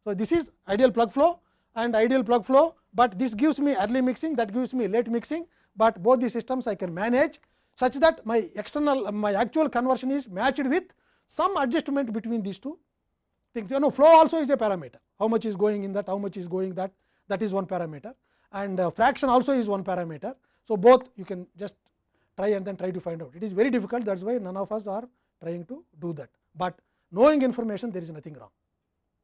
S1: So, this is ideal plug flow and ideal plug flow, but this gives me early mixing that gives me late mixing, but both the systems I can manage such that my external my actual conversion is matched with some adjustment between these two things. You know flow also is a parameter. How much is going in that how much is going that that is one parameter. And uh, fraction also is one parameter. So, both you can just try and then try to find out. It is very difficult. That is why none of us are trying to do that, but knowing information there is nothing wrong.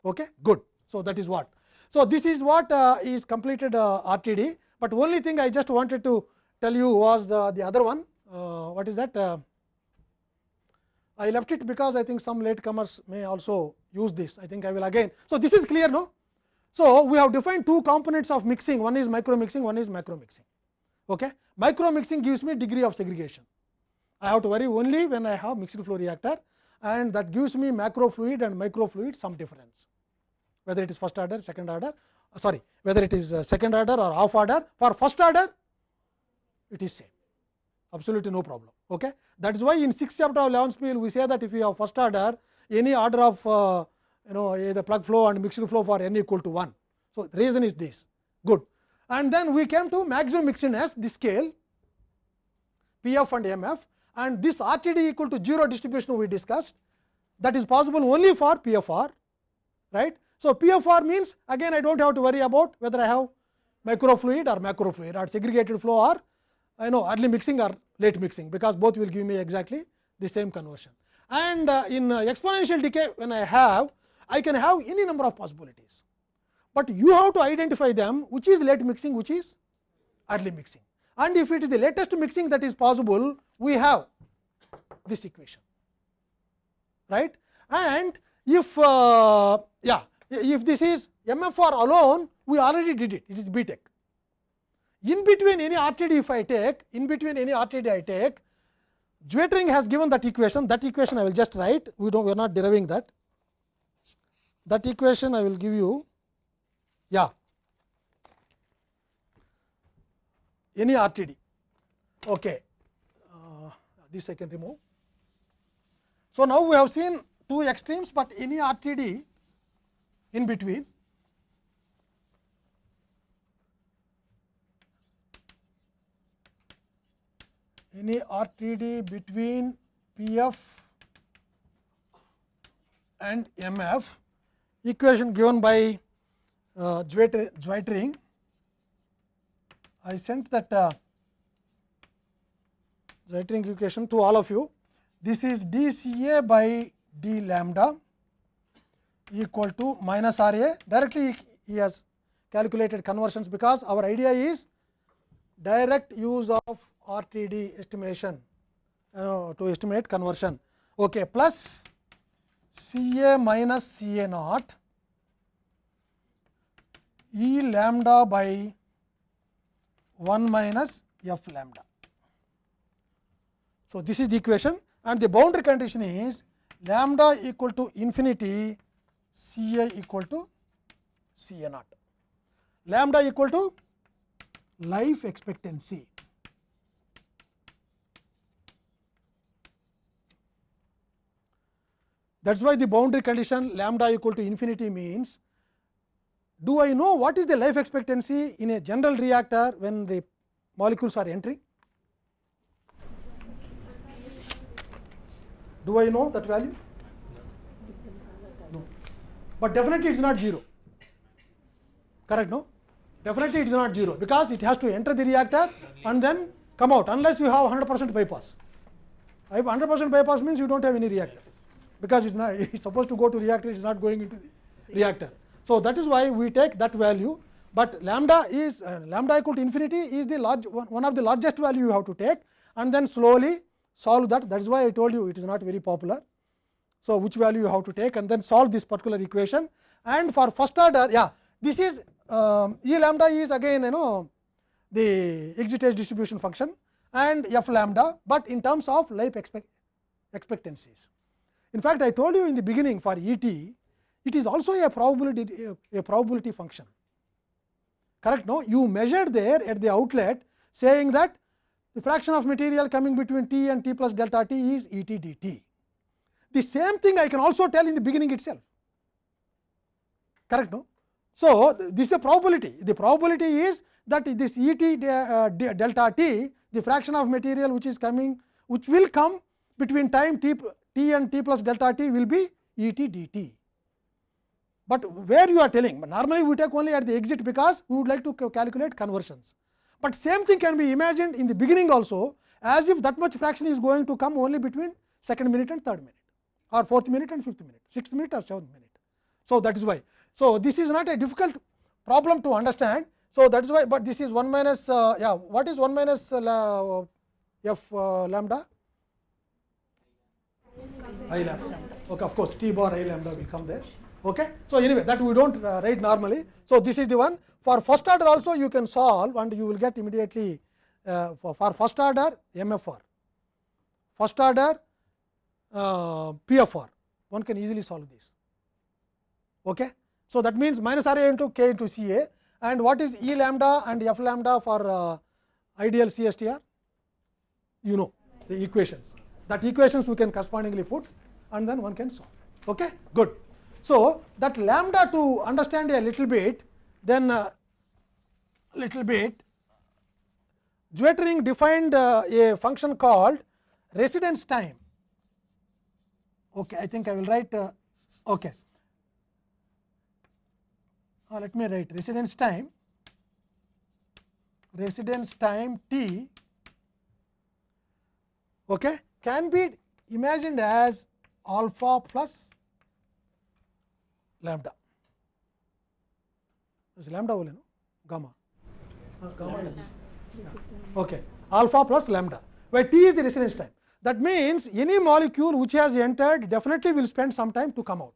S1: Okay? Good. So, that is what. So, this is what uh, is completed uh, RTD, but only thing I just wanted to tell you was the, the other one. Uh, what is that? Uh, I left it because I think some latecomers may also use this I think I will again. So, this is clear no. So, we have defined two components of mixing one is micro mixing one is macro mixing. Okay. Micro mixing gives me degree of segregation I have to worry only when I have mixed flow reactor and that gives me macro fluid and micro fluid some difference whether it is first order second order sorry whether it is second order or half order for first order it is same absolutely no problem. Okay. That is why in 6th chapter of Leonspiehl we say that if you have first order any order of uh, you know the plug flow and mixed flow for n equal to 1. So, reason is this good and then we came to maximum mixedness the scale P f and m f and this RTD equal to 0 distribution we discussed that is possible only for P f r right. So, P f r means again I do not have to worry about whether I have microfluid or macrofluid or segregated flow or I know early mixing or late mixing, because both will give me exactly the same conversion. And uh, in uh, exponential decay when I have I can have any number of possibilities, but you have to identify them which is late mixing which is early mixing. And if it is the latest mixing that is possible we have this equation. Right? And if uh, yeah if this is MFR alone we already did it. It is BTEC in between any RTD if I take, in between any RTD I take, Zwittering has given that equation, that equation I will just write, we don't we are not deriving that. That equation I will give you, yeah, any RTD. Okay. Uh, this I can remove. So, now we have seen two extremes, but any RTD in between any RTD between PF and MF equation given by uh, Zwittering. I sent that uh, Zwittering equation to all of you. This is dCA by d lambda equal to minus R A. Directly he has calculated conversions, because our idea is direct use of RTD estimation uh, to estimate conversion okay, plus C A minus C A naught E lambda by 1 minus f lambda. So, this is the equation and the boundary condition is lambda equal to infinity C A equal to C A naught, lambda equal to life expectancy. That is why the boundary condition lambda equal to infinity means, do I know what is the life expectancy in a general reactor when the molecules are entering? Do I know that value? No, but definitely it is not 0, correct no? Definitely it is not 0, because it has to enter the reactor and then come out unless you have 100 percent bypass. If 100 percent bypass means you do not have any reactor because it is not it is supposed to go to reactor it is not going into the reactor. So, that is why we take that value, but lambda is uh, lambda equal to infinity is the large one of the largest value you have to take and then slowly solve that that is why I told you it is not very popular. So, which value you have to take and then solve this particular equation and for first order yeah this is um, E lambda is again you know the excitation distribution function and f lambda, but in terms of life expect expectancies. In fact, I told you in the beginning for E t, it is also a probability a, a probability function correct no you measure there at the outlet saying that the fraction of material coming between t and t plus delta t is E t dt. The same thing I can also tell in the beginning itself, correct no? So, this is a probability, the probability is that this E t uh, delta t, the fraction of material which is coming, which will come between time t, t and t plus delta t will be E t dt. But where you are telling, normally we take only at the exit because we would like to calculate conversions. But same thing can be imagined in the beginning also as if that much fraction is going to come only between second minute and third minute or fourth minute and fifth minute, sixth minute or seventh minute. So, that is why. So, this is not a difficult problem to understand. So, that is why, but this is 1 minus, uh, yeah, what is 1 minus uh, f uh, lambda? I lambda. Okay, of course, t bar I lambda will come there. Okay. So, anyway, that we do not uh, write normally. So, this is the one. For first order also you can solve and you will get immediately uh, for, for first order MFR, first order uh, PFR, one can easily solve this. Okay. So, that means minus R A into K into C A and what is E lambda and F lambda for uh, ideal CSTR? You know the equations. That equations we can correspondingly put and then one can solve. Okay. Good. So, that lambda to understand a little bit, then uh, little bit, Zwittering defined uh, a function called residence time. Okay, I think I will write. Uh, okay, uh, let me write residence time. Residence time t. Okay, can be imagined as alpha plus lambda. Is lambda only no? Gamma. Uh, gamma is this. Okay. Alpha plus lambda, where t is the residence time. That means, any molecule which has entered definitely will spend some time to come out.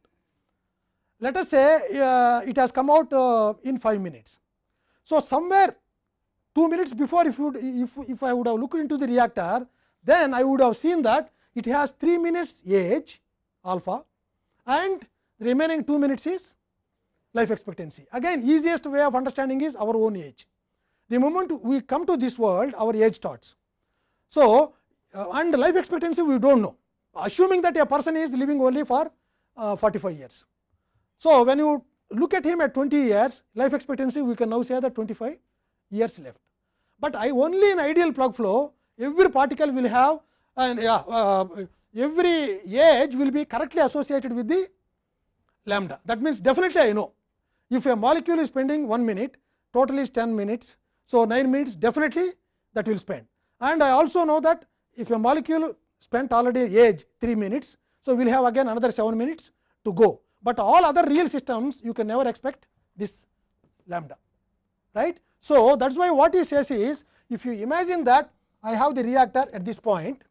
S1: Let us say uh, it has come out uh, in 5 minutes. So, somewhere 2 minutes before if, you would, if, if I would have looked into the reactor, then I would have seen that it has 3 minutes age alpha and the remaining 2 minutes is life expectancy. Again easiest way of understanding is our own age. The moment we come to this world our age starts. So, uh, and life expectancy we do not know assuming that a person is living only for uh, 45 years. So, when you look at him at 20 years life expectancy we can now say that 25 years left. But I only in ideal plug flow every particle will have and yeah, uh, every age will be correctly associated with the lambda. That means, definitely I know if a molecule is spending 1 minute total is 10 minutes. So, 9 minutes definitely that will spend and I also know that if a molecule spent already age 3 minutes. So, we will have again another 7 minutes to go, but all other real systems you can never expect this lambda right. So, that is why what he says is if you imagine that I have the reactor at this point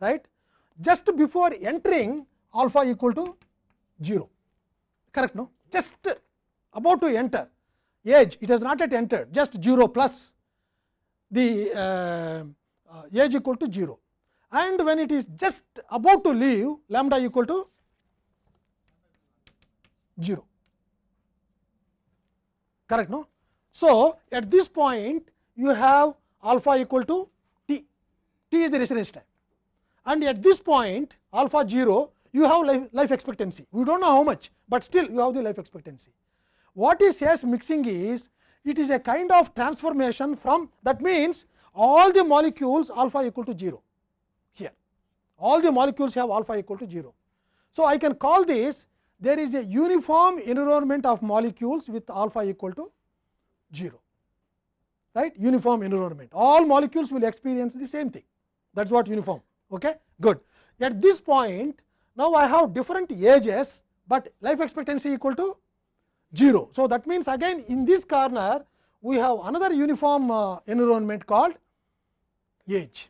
S1: right just before entering alpha equal to 0 correct no just about to enter age it has not yet entered just 0 plus the uh, uh, age equal to 0 and when it is just about to leave lambda equal to 0 correct no. So, at this point you have alpha equal to t, t is the residence time and at this point alpha 0 you have life, life expectancy we do not know how much, but still you have the life expectancy. What is S mixing is it is a kind of transformation from that means all the molecules alpha equal to 0 here all the molecules have alpha equal to 0. So, I can call this there is a uniform environment of molecules with alpha equal to 0 right uniform environment all molecules will experience the same thing that is what uniform okay good at this point now i have different ages but life expectancy equal to 0 so that means again in this corner we have another uniform uh, environment called age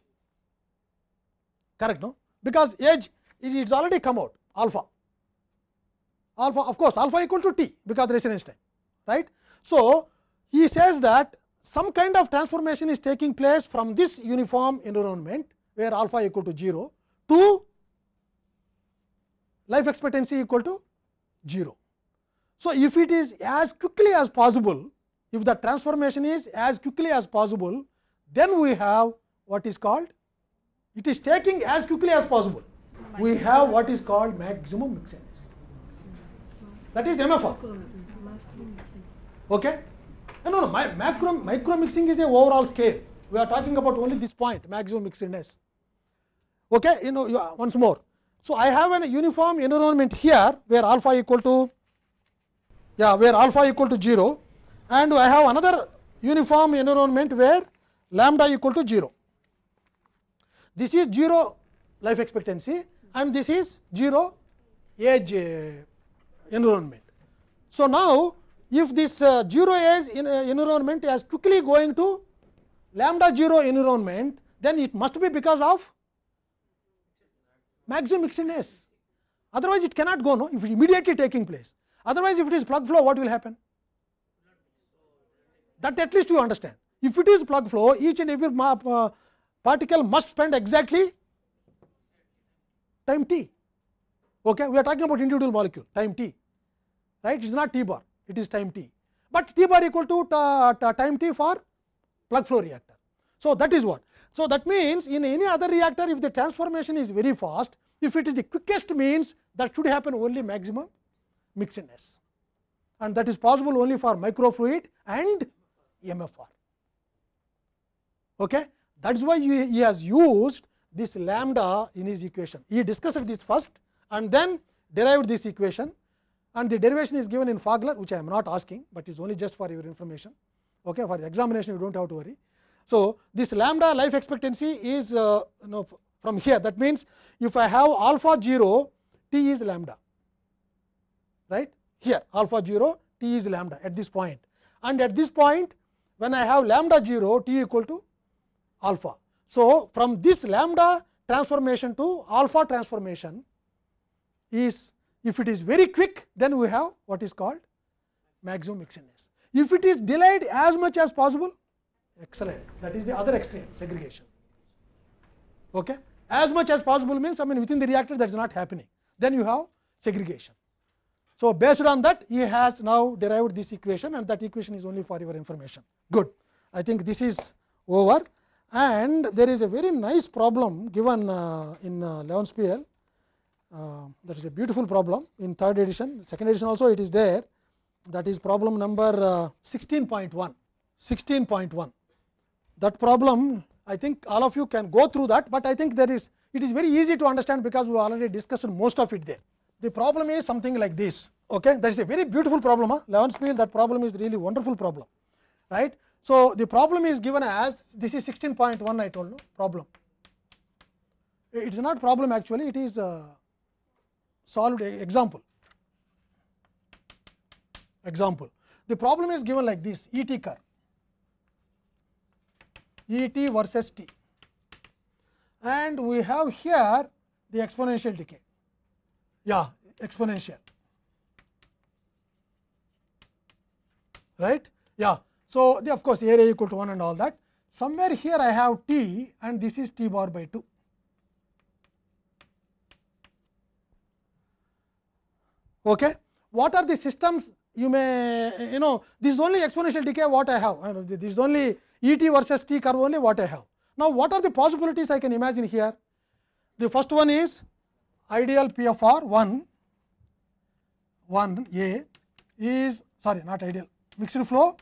S1: correct no because age is it's already come out alpha alpha of course alpha equal to t because residence time right so he says that some kind of transformation is taking place from this uniform environment where alpha equal to 0 to life expectancy equal to 0. So, if it is as quickly as possible if the transformation is as quickly as possible, then we have what is called it is taking as quickly as possible. We have what is called maximum mixedness. That is MFR. Okay? No, no, no. My, macro, micro mixing is a overall scale. We are talking about only this point, maximum mixedness. Okay? You know, you, once more. So I have a uniform environment here where alpha equal to yeah, where alpha equal to 0 and I have another uniform environment where lambda equal to 0. This is 0 life expectancy and this is 0 age uh, environment. So, now if this uh, 0 age uh, environment is quickly going to lambda 0 environment, then it must be because of maximum mixedness. Otherwise, it cannot go no if it immediately taking place. Otherwise, if it is plug flow, what will happen? That at least you understand. If it is plug flow, each and every uh, particle must spend exactly time t. Okay? We are talking about individual molecule, time t, right? It is not t bar, it is time t. But t bar equal to time t for plug flow reactor. So, that is what. So, that means in any other reactor, if the transformation is very fast, if it is the quickest means that should happen only maximum mixedness and that is possible only for microfluid and MFR. Okay? That is why he, has used this lambda in his equation. He discussed this first and then derived this equation and the derivation is given in Fogler, which I am not asking, but is only just for your information. Okay? For the examination you do not have to worry. So, this lambda life expectancy is uh, you know, from here that means, if I have alpha 0 t is lambda right here alpha 0 t is lambda at this point and at this point when I have lambda 0 t equal to alpha. So, from this lambda transformation to alpha transformation is if it is very quick then we have what is called maximum mixedness. If it is delayed as much as possible excellent that is the other extreme segregation. Okay. As much as possible means I mean within the reactor that is not happening then you have segregation. So, based on that he has now derived this equation and that equation is only for your information good. I think this is over and there is a very nice problem given uh, in uh, Leonspiel uh, that is a beautiful problem in third edition second edition also it is there that is problem number uh, 16.1 16.1 that problem I think all of you can go through that, but I think there is it is very easy to understand because we already discussed most of it there. The problem is something like this. Okay, that is a very beautiful problem. Huh? Leonspiel, that problem is really wonderful problem, right? So the problem is given as this is 16.1 I told you problem. It is not problem actually, it is a solved example. Example. The problem is given like this E t curve. E t versus t and we have here the exponential decay yeah exponential right yeah so the of course area equal to 1 and all that somewhere here i have t and this is t bar by 2 okay what are the systems you may you know this is only exponential decay what i have this is only E t versus t curve only what I have. Now, what are the possibilities I can imagine here? The first one is ideal P of R 1, 1 A is sorry not ideal mixed flow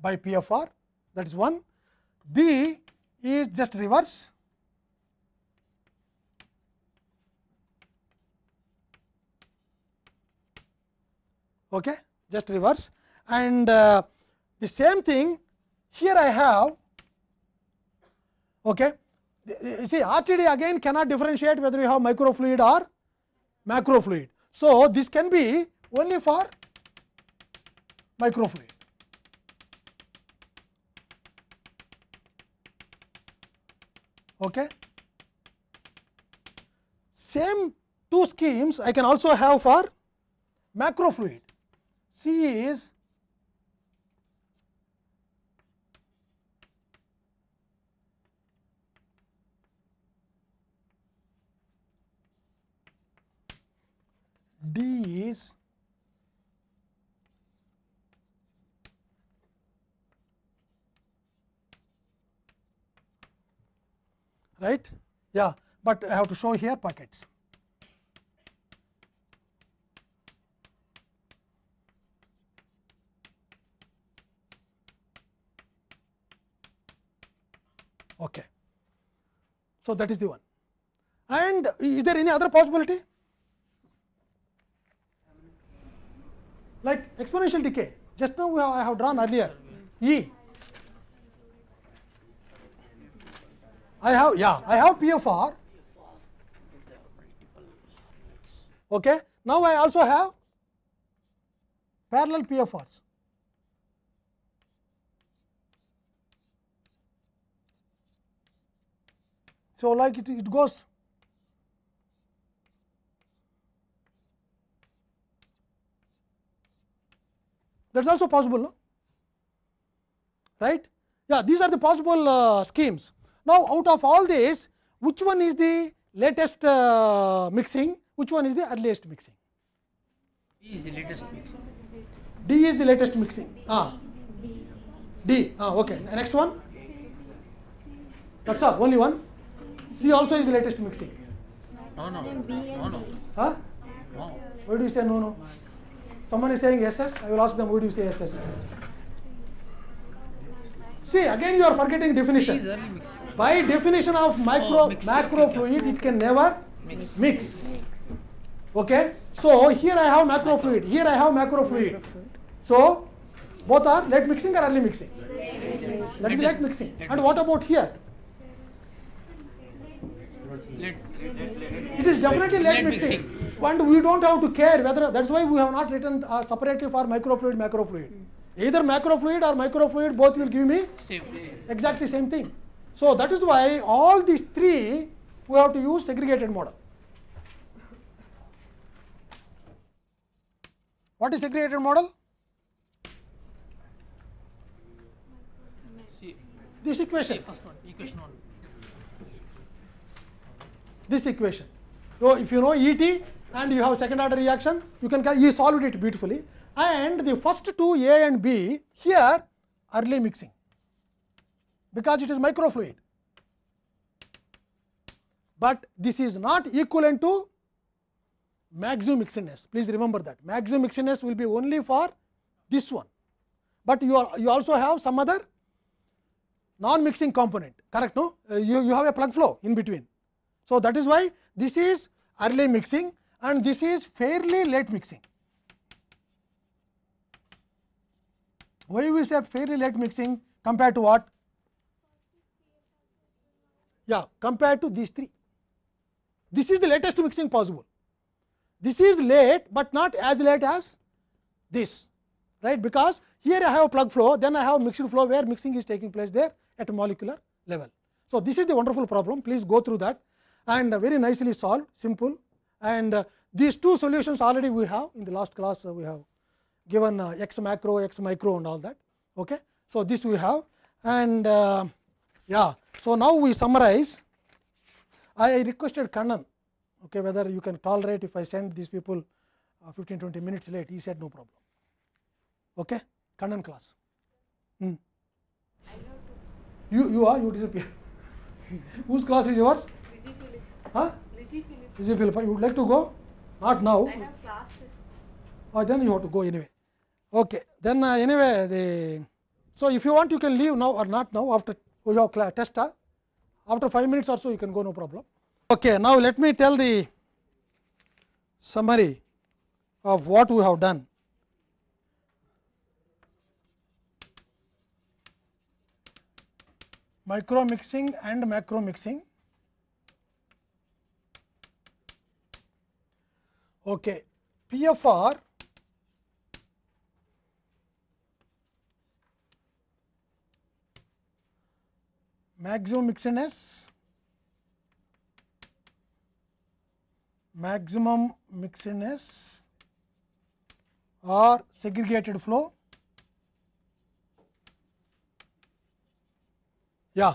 S1: by P of R that is 1. B is just reverse okay just reverse and uh, the same thing here I have okay you see RTD again cannot differentiate whether you have microfluid or macrofluid. So, this can be only for microfluid. Okay. Same two schemes I can also have for macrofluid. C is These, is right yeah but I have to show here packets. Okay. So, that is the one and is there any other possibility? Like exponential decay. Just now we have, I have drawn earlier. E. I have yeah I have PFR okay now I also have parallel PFRs so like it, it goes that is also possible no? right yeah these are the possible uh, schemes now out of all this which one is the latest uh, mixing which one is the earliest mixing
S4: E is the latest mix.
S1: d is the latest mixing ah d ah okay next one that's all only one c also is the latest mixing
S4: No, no,
S3: Then B and
S4: no, no,
S3: D.
S1: huh
S4: no.
S1: why do you say no no someone is saying ss i will ask them do you say ss see again you are forgetting definition.
S4: Is early mixing.
S1: by definition of oh, micro
S4: Oh,
S1: macro fluid it can never
S4: Mix.
S1: mix. Okay? So here i have macro fluid here i have macro fluid. So both are late mixing or early mixing? That is late mixing. and what about here? It is definitely late mixing. And we don't have to care whether that's why we have not written uh, separately for microfluid macrofluid either macrofluid or microfluid both will give me
S4: same.
S1: exactly same thing so that is why all these three we have to use segregated model what is segregated model this equation
S4: first one, equation one.
S1: this equation. So, if you know ET and you have second order reaction, you can ca- you solved it beautifully. And the first two A and B here early mixing because it is microfluid. But this is not equivalent to maximum mixedness. Please remember that maximum mixedness will be only for this one, but you are you also have some other non mixing component correct no Uh, you, you have a plug flow in between. So, that is why this is early mixing and this is fairly late mixing. Why we say fairly late mixing compared to what? Yeah, compared to these three. This is the latest mixing possible. This is late, but not as late as this, right? Because here I have plug flow, then I have mixed flow where mixing is taking place there at a molecular level. So, this is the wonderful problem. Please go through that and very nicely solved, simple. And uh, these two solutions already we have in the last class uh, we have given uh, x macro, x micro and all that. Okay. So, this we have and uh, yeah. So, now we summarize. I requested Kannan okay, whether you can tolerate if I send these people uh, 15 20 minutes late. He said no problem. Okay. Kannan class. Hmm. You, you are, you disappear. Whose class is yours? Huh? Lizzie Philippa, you would like to go? Not now. Or then you have to go anyway. Okay. Then uh, anyway, the so if you want, you can leave now or not now after we have cla- test. huh? After five minutes or so, you can go, no problem. Okay. Now let me tell the summary of what we have done. Micro mixing and macro mixing. Okay. PFR maximum mixedness, maximum mixedness or segregated flow. Yeah.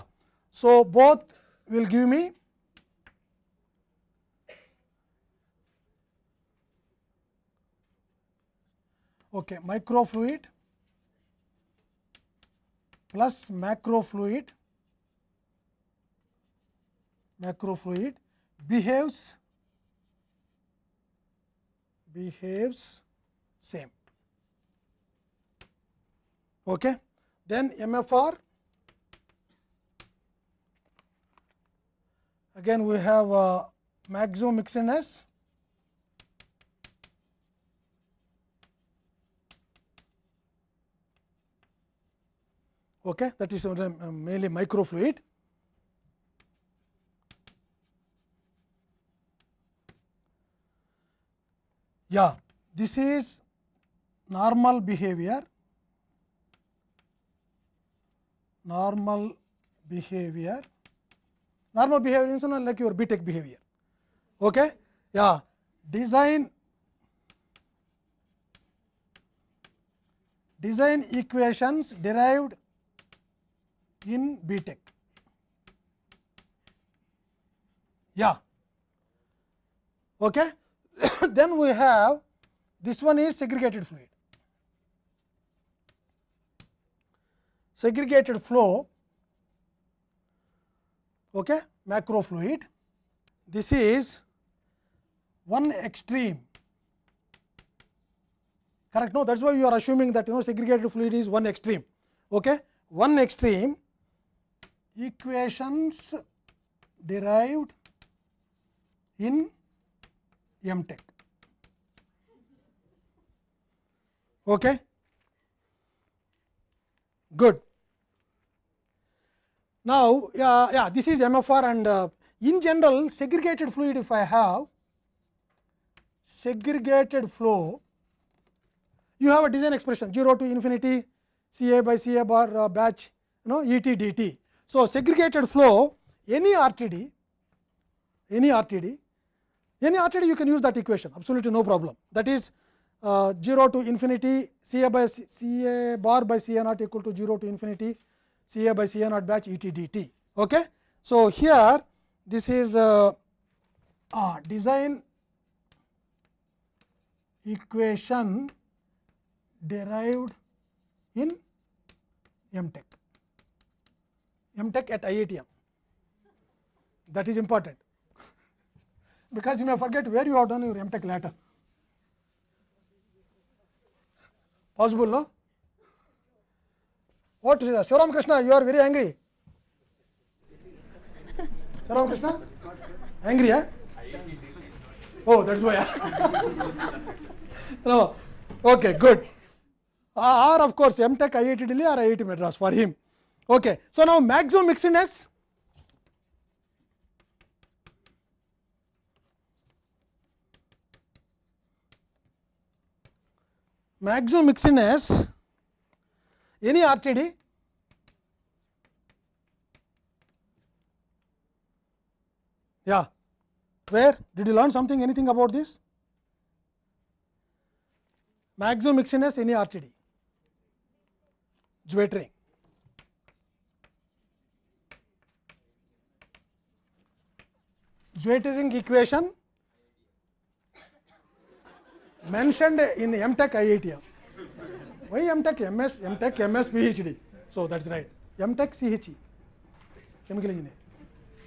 S1: So, both will give me okay, microfluid plus macrofluid macrofluid behaves behaves same. Okay. Then MFR again we have uh, maximum mixedness okay that is mainly microfluid yeah this is normal behavior normal behavior normal behavior means like your BTEC behavior okay yeah design design equations derived in btech yeah okay then we have this one is segregated fluid segregated flow okay macro fluid this is one extreme correct no that is why you are assuming that you know segregated fluid is one extreme okay one extreme equations derived in mtech okay good now yeah, yeah this is mfr and uh, in general segregated fluid if i have segregated flow you have a design expression 0 to infinity c a by c a bar uh, batch you know d t so segregated flow any rtd any rtd any rtd you can use that equation absolutely no problem that is uh, 0 to infinity C ca by a bar by c ca naught equal to 0 to infinity c a by a naught batch e t d t okay so here this is uh, uh, design equation derived in m tech mtech at iitm that is important because you may forget where you have done your mtech later possible no what Sivaram Krishna you are very angry Sivaram Krishna angry eh oh that's why no okay good or of course mtech iit delhi or iit madras for him okay so now maximum mixedness maximum mixedness any RTD yeah where did you learn something anything about this maximum mixedness any RTD Zwetering Zwetering equation mentioned in MTech IITM. Why MTech MS, MTech MS PhD? So that's right. MTech CHE, chemical engineer.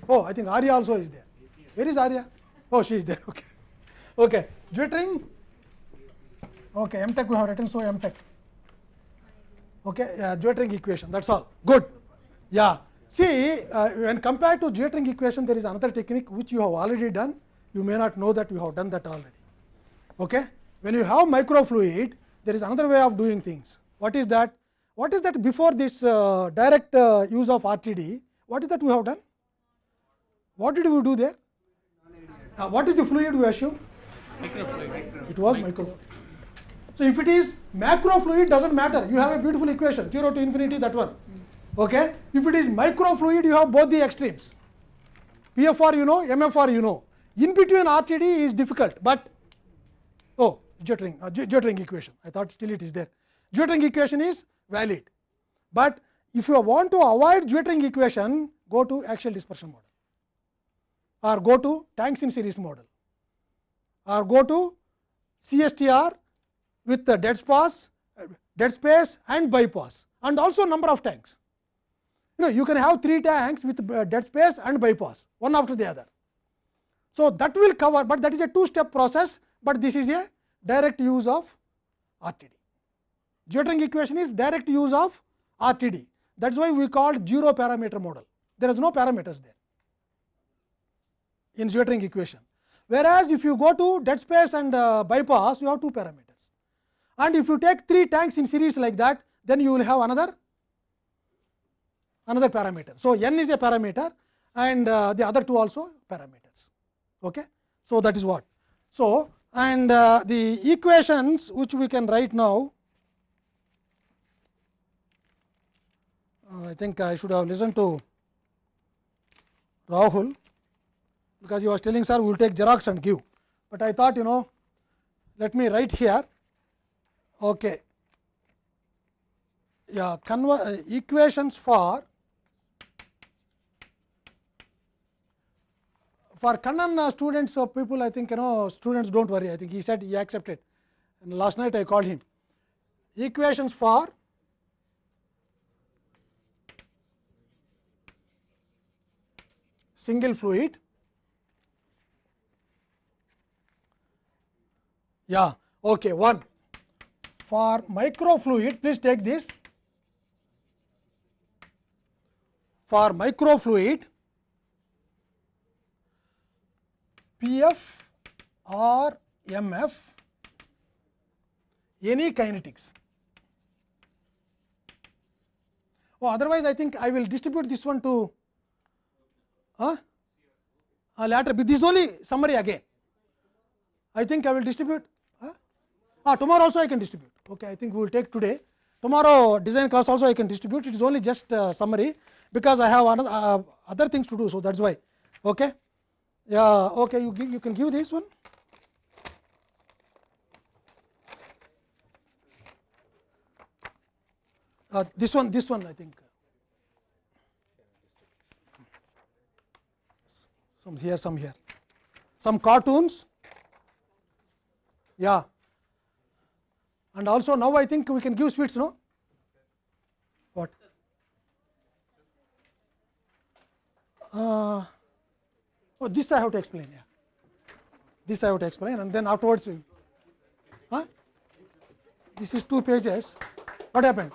S1: Oh, I think Arya also is there. Where is Arya? Oh, she is there. Okay. Okay. Zwetering. Okay. MTech we have written so MTech. Okay. Uh, Zwetering equation. That's all. Good. Yeah. See, uh, when compared to Zwetering equation, there is another technique which you have already done. You may not know that you have done that already. Okay. When you have microfluid, there is another way of doing things. What is that? What is that before this uh, direct uh, use of RTD? What is that we have done? What did we do there? Uh, what is the fluid we assume?
S4: Microfluid.
S1: It was microfluid. So if it is macrofluid, doesn't matter. You have a beautiful equation, 0 to infinity, that one. Okay. If it is microfluid, you have both the extremes. PFR you know, MFR you know. In between RTD is difficult, but oh, Jottering, uh, Jottering equation. I thought still it is there. Jottering equation is valid, but if you want to avoid Jottering equation, go to axial dispersion model, or go to tanks in series model, or go to CSTR with the dead space, dead space and bypass, and also number of tanks. You know you can have three tanks with uh, dead space and bypass one after the other. So, that will cover, but that is a two step process, but this is a direct use of RTD. Geotering equation is direct use of RTD. That is why we called zero parameter model. There is no parameters there in geotering equation. Whereas, if you go to dead space and uh, bypass, you have two parameters. And if you take three tanks in series like that, then you will have another another parameter. So, n is a parameter and uh, the other two also parameters. Okay? So, that is what. So, and uh, the equations which we can write now, uh, I think I should have listened to Rahul, because he was telling sir we will take Xerox and give, but I thought you know let me write here. Okay. Yeah, conver- uh, equations for for Kannan uh, students or people I think you know students dont worry I think he said he accepted and last night I called him equations for single fluid yeah okay one for microfluid please take this for microfluid PF or MF any kinetics. Oh, otherwise, I think I will distribute this one to uh, uh, later, but this is only summary again. I think I will distribute. Uh, Ah, tomorrow also I can distribute. Okay, I think we will take today. Tomorrow design class also I can distribute. It is only just uh, summary because I have another uh, other things to do. So that's why. Okay. Yeah. Okay. You you can give this one. Uh, this one. This one. I think. Some here. Some here. Some cartoons. Yeah. And also now I think we can give sweets. No. What? Uh, oh, this I have to explain. Yeah. This I have to explain, and then afterwards. you Huh? This is two pages. What happened?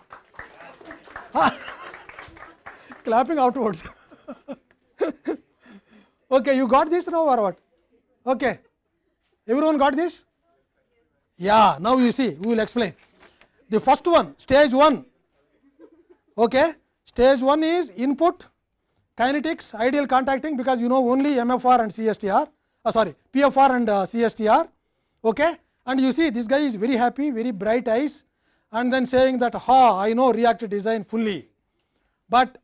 S1: Clapping outwards. okay, you got this now or what? Okay. Everyone got this? Yeah, now you see, we will explain. The first one, stage 1. Okay. Stage 1 is input kinetics, ideal contacting because you know only MFR and CSTR, uh, sorry, PFR and uh, CSTR. Okay. And you see this guy is very happy, very bright eyes and then saying that, ha, I know reactor design fully, but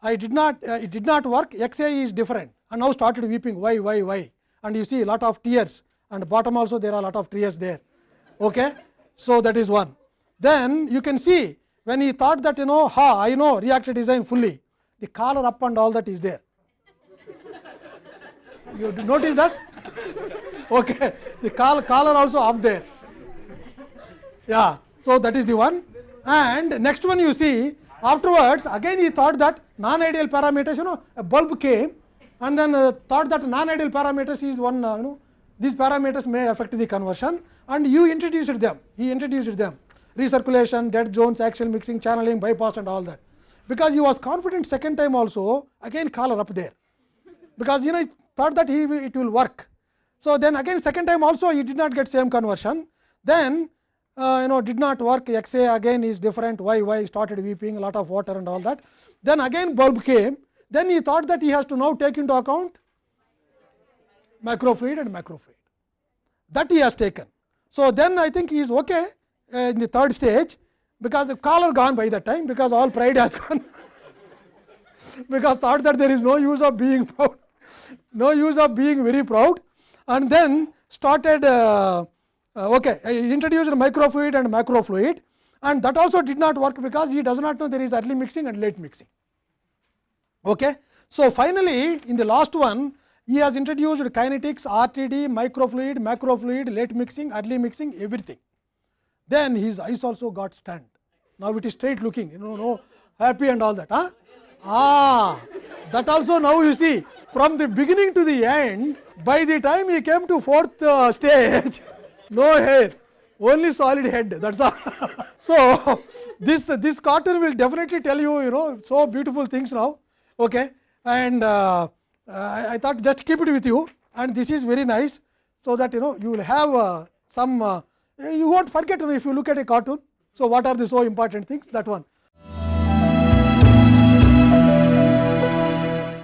S1: I did not, uh, it did not work, XA is different and now started weeping, why, why, why and you see a lot of tears and bottom also there are a lot of tears there. Okay. So, that is one. Then you can see when he thought that you know, ha, I know reactor design fully, the collar up and all that is there. You notice that? Okay. The call collar also up there. Yeah. So, that is the one and next one you see afterwards again he thought that non ideal parameters you know a bulb came and then uh, thought that non ideal parameters is one uh, you know these parameters may affect the conversion and you introduced them he introduced them recirculation dead zones axial mixing channeling bypass and all that because he was confident second time also again collar up there. Because you know he thought that he it will work. So then again second time also he did not get same conversion. Then uh, you know did not work. Xa again is different. Why why started weeping a lot of water and all that. Then again bulb came. Then he thought that he has to now take into account microfluid and macrofluid that he has taken. So then i think he is okay uh, in the third stage because the collar gone by that time because all pride has gone. Because thought that there is no use of being proud no use of being very proud. And then started uh, uh, okay I introduced microfluid and macrofluid. And that also did not work because he does not know there is early mixing and late mixing. Okay? So finally in the last one he has introduced kinetics rtd microfluid macrofluid late mixing early mixing everything. Then his eyes also got stunned now it is straight looking you know no happy and all that huh? Ah, that also now you see from the beginning to the end, by the time he came to fourth uh, stage, no hair, only solid head. That's all. so this this cartoon will definitely tell you, you know, so beautiful things now. Okay, and uh, uh, I thought just keep it with you, and this is very nice, so that you know you will have uh, some. Uh, you won't forget you know, if you look at a cartoon. So what are the so important things? That one.